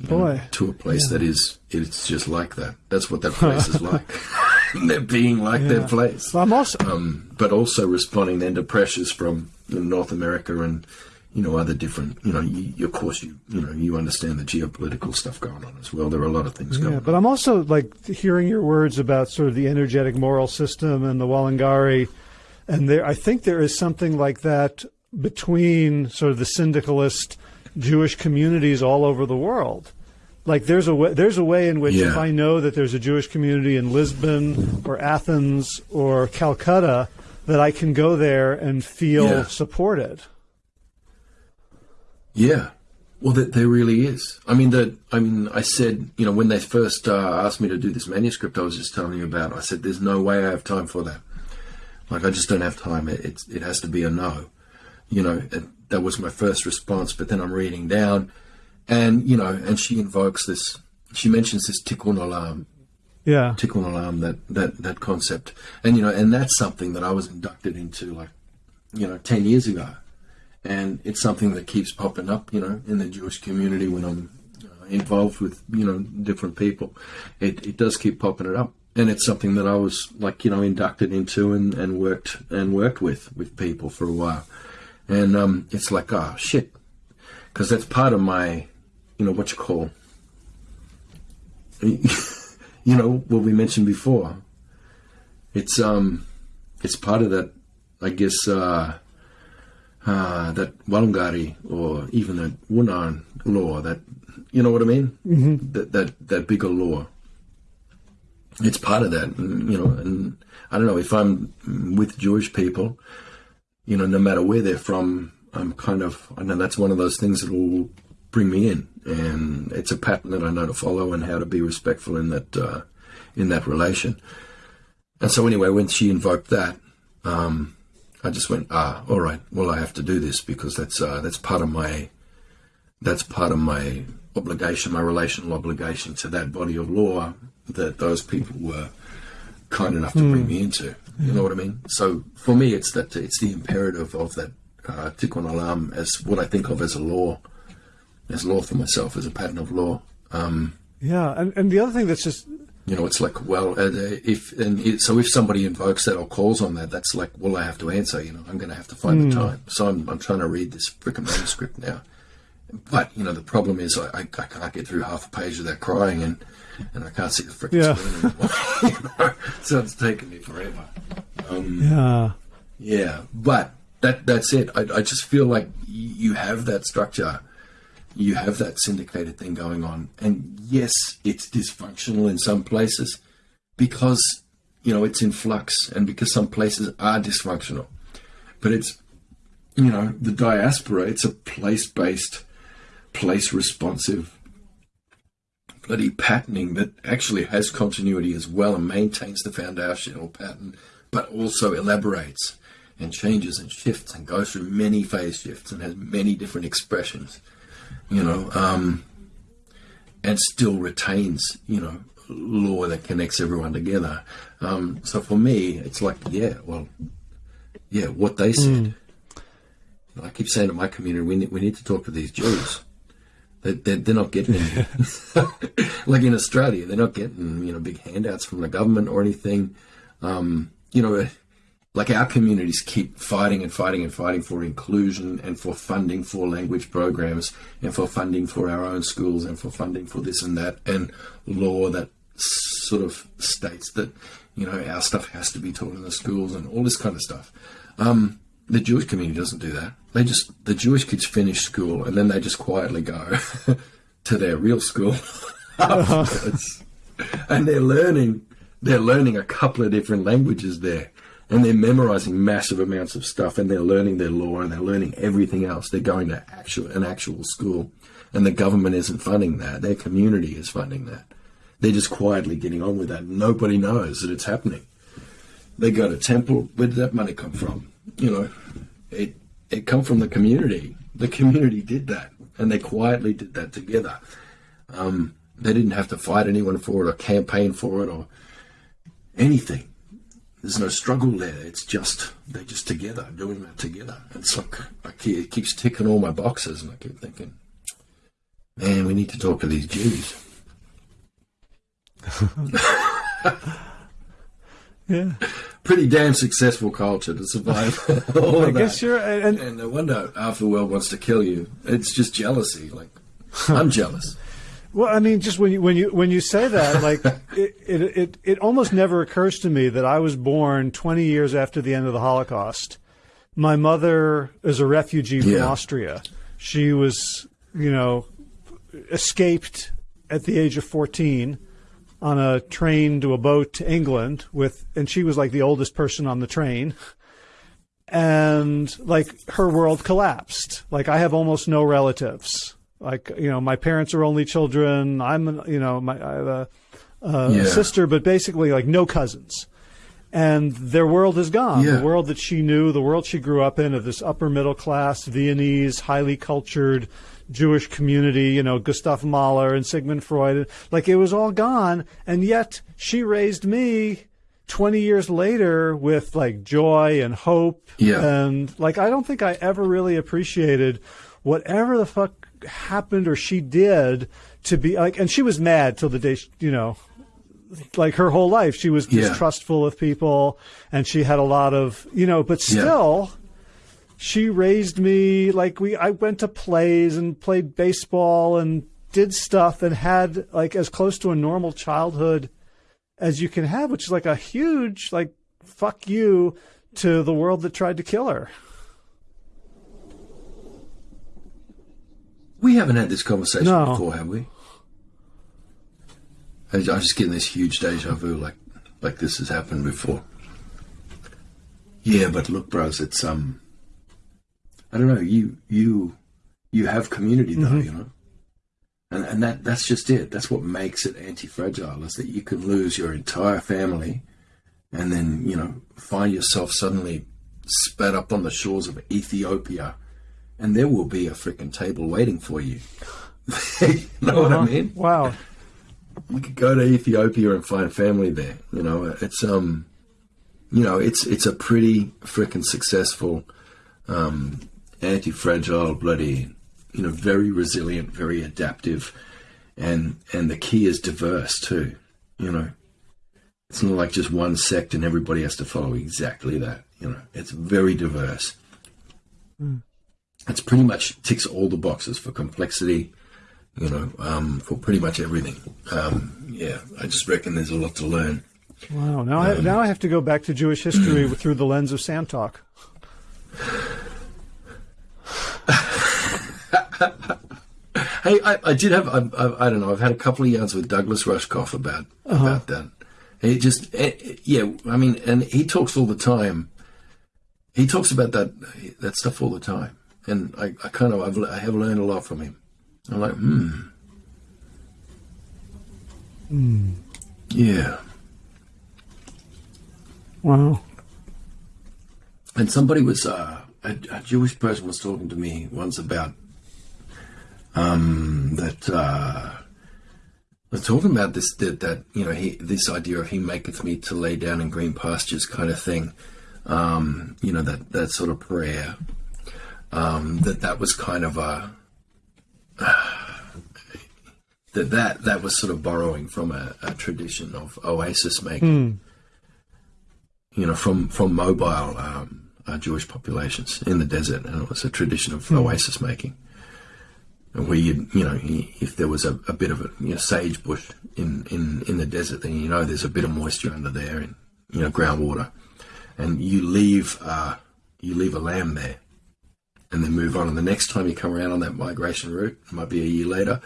Boy. Know, to a place yeah. that is it's just like that. That's what that place is like. They're being like yeah. their place. Well, I'm also, um, but also responding then to pressures from North America and you know other different. You know, you, of course you you know you understand the geopolitical stuff going on as well. There are a lot of things yeah, going. But I'm also like hearing your words about sort of the energetic moral system and the Warloongarriy and there I think there is something like that between sort of the syndicalist Jewish communities all over the world. Like there's a way, there's a way in which Yeah. if I know that there's a Jewish community in Lisbon or Athens or Calcutta, that I can go there and feel Yeah. supported. Yeah. Well, there, there really is. I mean, that. I mean, I said, you know, when they first uh, asked me to do this manuscript, I was just telling you about. I said, "There's no way I have time for that. Like, I just don't have time. It it's, it has to be a no." You know, that was my first response. But then I'm reading down, and you know, and she invokes this. She mentions this tikkun olam, Yeah. tikkun olam, that that that concept, and you know, and that's something that I was inducted into, like, you know, ten years ago and it's something that keeps popping up, you know, in the Jewish community when I'm uh, involved with, you know, different people. It, it does keep popping it up, and it's something that I was like, you know, inducted into and, and worked and worked with with people for a while, and um, it's like, oh shit, because that's part of my, you know, what you call, you know, what we mentioned before. It's um, it's part of that, I guess. uh uh, that Warloongarriy or even the Wunan law, that you know what I mean? Mm-hmm. That that that bigger law. It's part of that, you know. And I don't know if I'm with Jewish people, you know, no matter where they're from, I'm kind of. I know that's one of those things that will bring me in, and it's a pattern that I know to follow and how to be respectful in that uh, in that relation. And so anyway, when she invoked that. Um, I just went, ah, all right. Well, I have to do this because that's uh, that's part of my that's part of my obligation, my relational obligation to that body of law that those people were kind enough to bring me into. You know what I mean? So for me, it's that it's the imperative of that uh, tikkun olam as what I think of as a law, as law for myself, as a pattern of law. Um, Yeah, and and the other thing that's just you know, it's like, well, uh, if and it, so if somebody invokes that or calls on that, that's like, well, I have to answer. You know, I'm going to have to find the time. So I'm, I'm trying to read this freaking manuscript now. But you know, the problem is I, I, I can't get through half a page without crying, and and I can't see the freaking Yeah. screen anymore. So it's taken me forever. Um, yeah. Yeah, but that that's it. I, I just feel like y- you have that structure, you have that syndicated thing going on, and yes, it's dysfunctional in some places because you know it's in flux, and because some places are dysfunctional. But it's you know the diaspora. It's a place based, place responsive. Bloody patterning that actually has continuity as well and maintains the foundational pattern, but also elaborates and changes and shifts and goes through many phase shifts and has many different expressions, you know, um, and still retains, you know, law that connects everyone together. Um, so for me, it's like, yeah, well, yeah, what they said. I keep saying to my community, we need, we need to talk to these Jews. They, they're, they're not getting like in Australia, they're not getting, you know, big handouts from the government or anything. Um, you know, like our communities keep fighting and fighting and fighting for inclusion and for funding for language programs and for funding for our own schools and for funding for this and that and law that sort of states that you know our stuff has to be taught in the schools and all this kind of stuff. Um, the Jewish community doesn't do that. They just the Jewish kids finish school and then they just quietly go to their real school. Afterwards, and they're learning they're learning a couple of different languages there. And they're memorizing massive amounts of stuff and they're learning their law and they're learning everything else. They're going to actual an actual school. And the government isn't funding that. Their community is funding that. They're just quietly getting on with that. Nobody knows that it's happening. They go to temple. Where did that money come from you know it it come from the community the community did that and they quietly did that together um, they didn't have to fight anyone for it or campaign for it or anything there's no struggle there. It's just they're just together, doing that together. It's like I keep, it keeps ticking all my boxes, and I keep thinking, man, we need to talk to these Jews. Yeah. Pretty damn successful culture to survive all I of guess that. you're uh, and And no wonder half the world wants to kill you. It's just jealousy. Like I'm jealous. Well, I mean, just when you when you when you say that, like it, it it it almost never occurs to me that I was born 20 years after the end of the Holocaust. My mother is a refugee from Yeah. Austria. She was, you know, escaped at the age of 14 on a train to a boat to England with, and she was like the oldest person on the train. And like her world collapsed. Like I have almost no relatives. Like, you know, my parents are only children. I'm, you know, my, I have a, a Yeah. sister, but basically like no cousins. And their world is gone. Yeah. The world that she knew, the world she grew up in, of this upper middle class, Viennese, highly cultured Jewish community, you know, Gustav Mahler and Sigmund Freud, like it was all gone. And yet she raised me 20 years later with like joy and hope. Yeah. And like, I don't think I ever really appreciated whatever the fuck happened or she did to be like, and she was mad till the day, she, you know, like her whole life she was Yeah. distrustful of people and she had a lot of you know but Yeah. She raised me like we I went to plays and played baseball and did stuff and had like as close to a normal childhood as you can have which is like a huge like fuck you to the world that tried to kill her We haven't had this conversation No. before, have we? I'm just getting this huge deja vu, like like this has happened before. Yeah, but look, bros, it's um, I don't know. You you you have community though, you know, and and that that's just it. That's what makes it anti-fragile is that you can lose your entire family, and then you know find yourself suddenly spat up on the shores of Ethiopia and there will be a freaking table waiting for you. you know what I mean? wow You could go to Ethiopia and find family there. You know, it's um, you know, it's it's a pretty freaking successful, um, anti-fragile, bloody, you know, very resilient, very adaptive, and and the key is diverse too. You know, it's not like just one sect and everybody has to follow exactly that. You know, it's very diverse. It's pretty much ticks all the boxes for complexity, you know, um, for pretty much everything. Um, yeah, I just reckon there's a lot to learn. wow now I now I have to go back to Jewish history through the lens of Sandtalk Hey, I, I did have, I, I, I don't know, I've had a couple of yarns with Douglas Rushkoff about about that. He just, eh, eh, yeah, I mean, and he talks all the time. He talks about that that stuff all the time, and I, I kind of, I've, I have learned a lot from him. I'm like, hmm, yeah. wow And somebody was uh, a, a Jewish person was talking to me once about um, that uh, was talking about this that, that you know he this idea of he maketh me to lay down in green pastures kind of thing. Um, you know that that sort of prayer. Um, that that was kind of a that that that was sort of borrowing from a, a tradition of oasis making you know, from from mobile um, uh, Jewish populations in the desert, and it was a tradition of oasis making, where you you know if there was a, a bit of a you know, sage bush in, in in the desert, then you know there's a bit of moisture under there and you know groundwater, and you leave uh, you leave a lamb there, and then move on, and the next time you come around on that migration route, it might be a year later,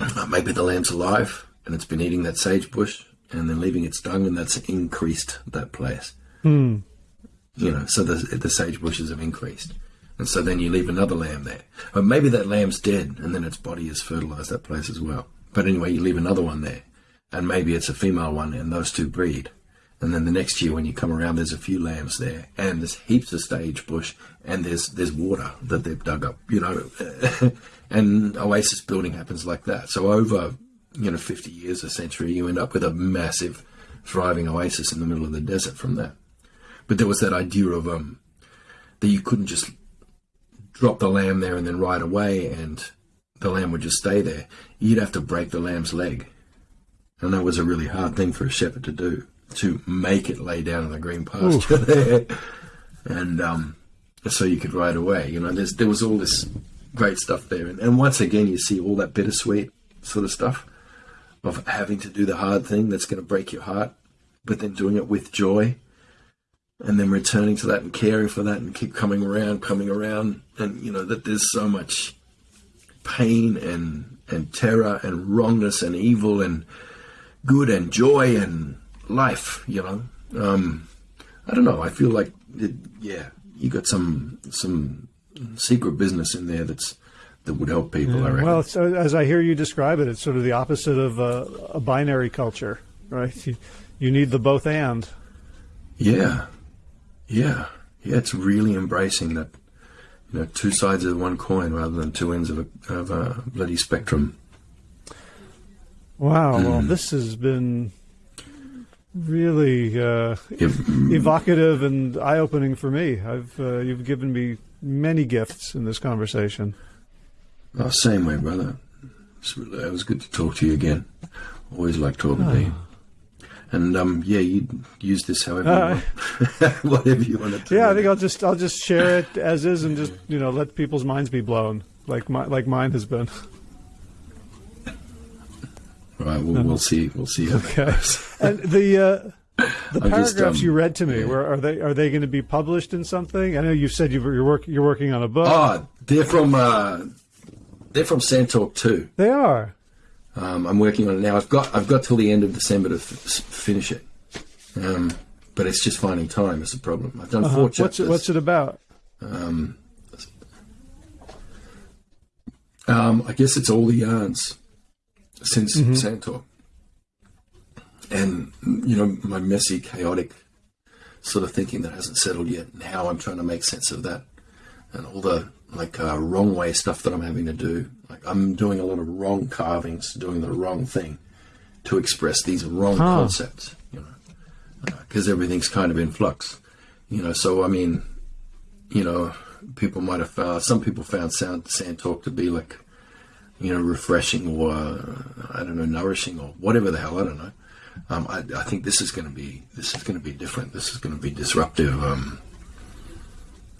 uh, maybe the lamb's alive and it's been eating that sage bush and then leaving its dung, and that's increased that place. You know, so the the sage bushes have increased, and so then you leave another lamb there. But maybe that lamb's dead, and then its body has fertilized that place as well. But anyway, you leave another one there, and maybe it's a female one, and those two breed. And then the next year, when you come around, there's a few lambs there, and there's heaps of sage bush, and there's there's water that they've dug up, you know, and oasis building happens like that. So over you know 50 years, a century, you end up with a massive, thriving oasis in the middle of the desert from that. But there was that idea of um that you couldn't just drop the lamb there and then ride away, and the lamb would just stay there. You'd have to break the lamb's leg, and that was a really hard thing for a shepherd to do to make it lay down in the green pasture there, and um, so you could ride away. You know, there's there was all this great stuff there. And, and once again, you see all that bittersweet sort of stuff of having to do the hard thing that's going to break your heart, but then doing it with joy and then returning to that and caring for that and keep coming around, coming around. And, you know, that there's so much pain and, and terror and wrongness and evil and good and joy and life, you know. Um, I don't know. I feel like, it, yeah, you got some, some secret business in there that's, that would help people. Yeah, well, as I hear you describe it, it's sort of the opposite of a, a binary culture, right? You, you need the both and. Yeah, yeah, yeah. It's really embracing that, you know, two sides of one coin rather than two ends of a, of a bloody spectrum. Wow. Mm. Well, this has been really uh, evocative and eye-opening for me. I've uh, you've given me many gifts in this conversation. Oh, same way, brother. It was good to talk to you again. Always like talking oh. to you. And um, yeah, you use this however uh, you want. whatever you want to. Yeah, I think I'll just I'll just share it as is and just you know let people's minds be blown like my, like mine has been. All right, we'll, we'll see. We'll see. okay. and the uh, the I'm paragraphs just, um, you read to me, yeah. where are they? Are they going to be published in something? I know you said you are work, you're working on a book. Oh, they're from uh, they're from Sandtalk too. They are. Um, I'm working on it now. I've got I've got till the end of December to f- finish it, um, but it's just finding time is the problem. I've done uh-huh. four chapters. What's it, what's it about? Um, um, I guess it's all the yarns since mm-hmm. Sandtalk, and you know my messy, chaotic sort of thinking that hasn't settled yet, and how I'm trying to make sense of that, and all the like uh, wrong way stuff that I'm having to do. Like I'm doing a lot of wrong carvings, doing the wrong thing to express these wrong huh. concepts. You know, because uh, everything's kind of in flux. You know, so I mean, you know, people might have found some people found sound Sandtalk to be like, you know, refreshing or uh, I don't know, nourishing or whatever the hell I don't know. Um, I, I, think this is going to be this is going to be different. This is going to be disruptive. Um,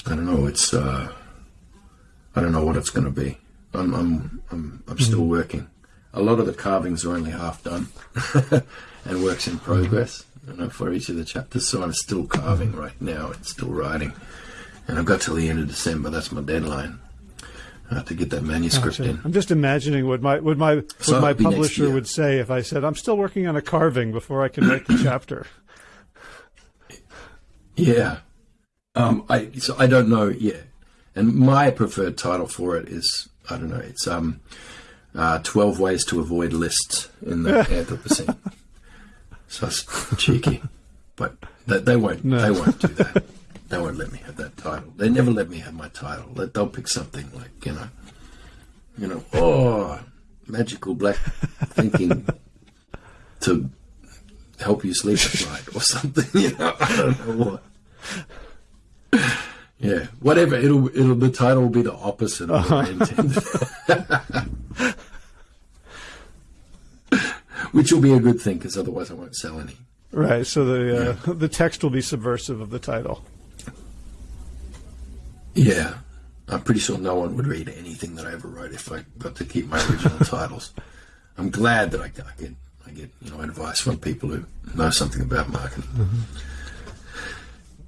I don't know. It's uh, I don't know what it's going to be. I'm I'm I'm, I'm still mm. working. A lot of the carvings are only half done, and works in progress. You know, for each of the chapters. So I'm still carving right now and still writing. And I've got till the end of December. That's my deadline. I have to get that manuscript gotcha. in. I'm just imagining what my what my what so my publisher would say if I said I'm still working on a carving before I can write the chapter. Yeah, um, I so I don't know yet. And my preferred title for it is I don't know. It's um, uh, twelve ways to avoid lists in the Anthropocene. so it's cheeky, but they, they won't. No. They won't do that. They won't let me have that title. They never let me have my title. They'll pick something like you know, you know, oh, magical black thinking to help you sleep at night or something. You know, I don't know what. Yeah, whatever. It'll it'll the title will be the opposite of what I intended. Which will be a good thing because otherwise I won't sell any. Right. So the uh, yeah. the text will be subversive of the title. Yeah, I'm pretty sure no one would read anything that I ever wrote if I got to keep my original titles. I'm glad that I, I, get I get you know advice from people who know something about marketing. Mm-hmm.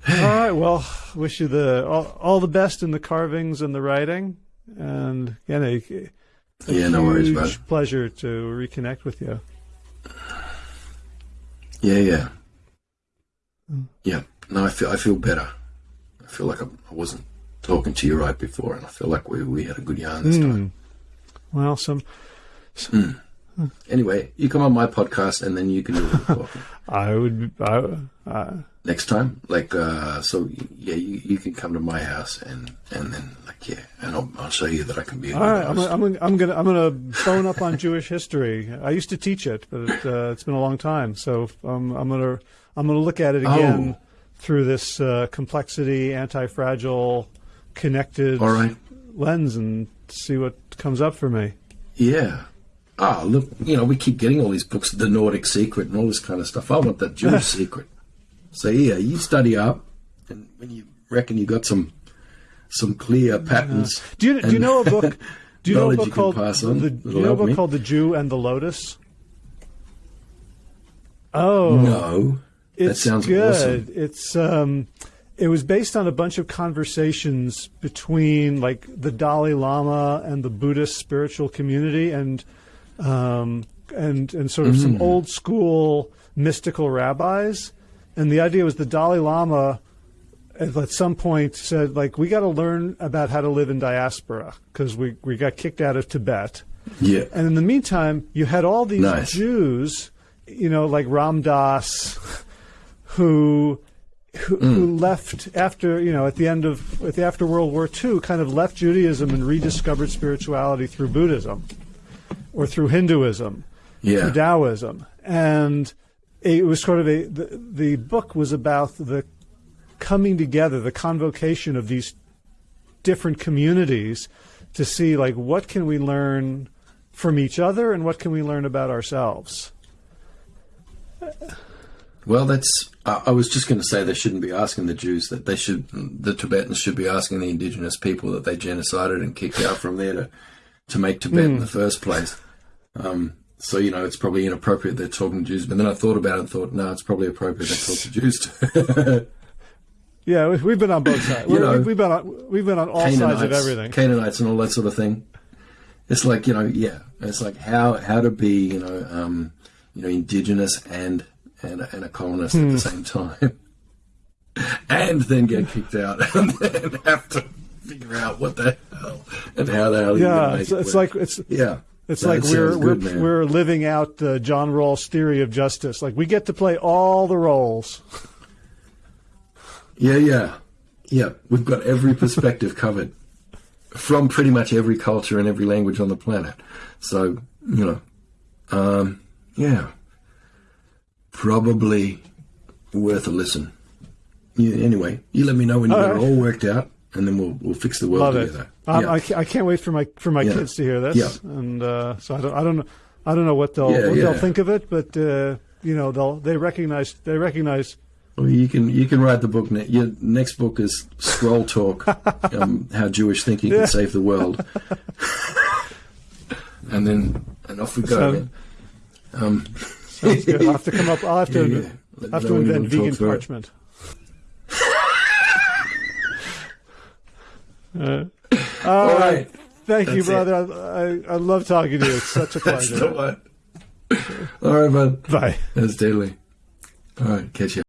All right. Well, wish you the all, all, the best in the carvings and the writing, and again, a, a yeah, no worries, bud. Pleasure to reconnect with you. Yeah, yeah, mm. yeah. No, I feel I feel better. I feel like I, I, wasn't talking to you right before, and I feel like we we had a good yarn this mm. time. Well, some. some mm. Anyway, you come on my podcast, and then you can do the talking. I would. I, I next time. Like, uh, so yeah, you, you can come to my house and and then like yeah, and I'll, I'll show you that I can be. All right, I'm, I'm, I'm gonna I'm gonna bone up on Jewish history. I used to teach it, but it, uh, it's been a long time, so um, I'm gonna I'm gonna look at it again oh. through this uh, complexity, anti-fragile, connected lens and see what comes up for me. Yeah. Ah, oh, look, you know, we keep getting all these books, The Nordic Secret and all this kind of stuff. I want that Jewish secret. So yeah, you study up, and when you reckon you got some some clear patterns. Do you do you know a book? Do you know a book you called on the, do you know a book me. called The Jew and the Lotus? Oh, No, that sounds good. awesome. It's um, it was based on a bunch of conversations between like the Dalai Lama and the Buddhist spiritual community, and um, and and sort of Mm. some old school mystical rabbis. And the idea was the Dalai Lama at some point said like we got to learn about how to live in diaspora because we we got kicked out of Tibet. Yeah, And in the meantime, you had all these Nice. Jews, you know, like Ram Dass, who who, who hmm. left after you know at the end of at the after World War II, kind of left Judaism and rediscovered spirituality through Buddhism or through Hinduism, yeah, through Taoism, and it was sort of a the, the book was about the coming together, the convocation of these different communities to see like what can we learn from each other and what can we learn about ourselves. Well, that's. I was just going to say they shouldn't be asking the Jews that they should. The Tibetans should be asking the indigenous people that they genocided and kicked out from there to to make Tibet in the first place. Um, so you know, it's probably inappropriate they're talking to Jews. But then I thought about it and thought, no, it's probably appropriate they talk to Jews too. Yeah, we- we've been on both sides. You know, we've been on we've been on all sides of everything. Canaanites and all that sort of thing. It's like you know, yeah. It's like how how to be you know um, you know indigenous and and and a colonist at Hmm. the same time, and then get kicked out and then have to figure out what the hell and how the hell. Yeah, it's, it it's like it's yeah. It's That like we're sounds we're, man. we're living out uh, John Rawls' theory of justice. Like we get to play all the roles. Yeah, yeah, yeah. We've got every perspective covered from pretty much every culture and every language on the planet. So you know, um, yeah, probably worth a listen. Yeah, anyway, you let me know when you All got right. it all worked out, and then we'll we'll fix the world Love it. together. Um, yeah. I, I can't wait for my for my Yeah. kids to hear this. Yeah. And uh, so I don't I don't know I don't know what they'll Yeah, what they'll think of it, but uh, you know they'll they recognize they recognize. Well, you can you can write the book. Ne- your next book is Scroll Talk: um, How Jewish Thinking. Can Save the World. and then and off we go. So-. Um, Sounds good. I'll have to come up. I'll have to. Let have to know when you invent want to talk vegan parchment. it. Uh, all All right. right. Thank you, That's it. brother. I, I, I love talking to you. It's such a That's pleasure. the one. All right, bud. Bye. That's deadly. All right, catch you.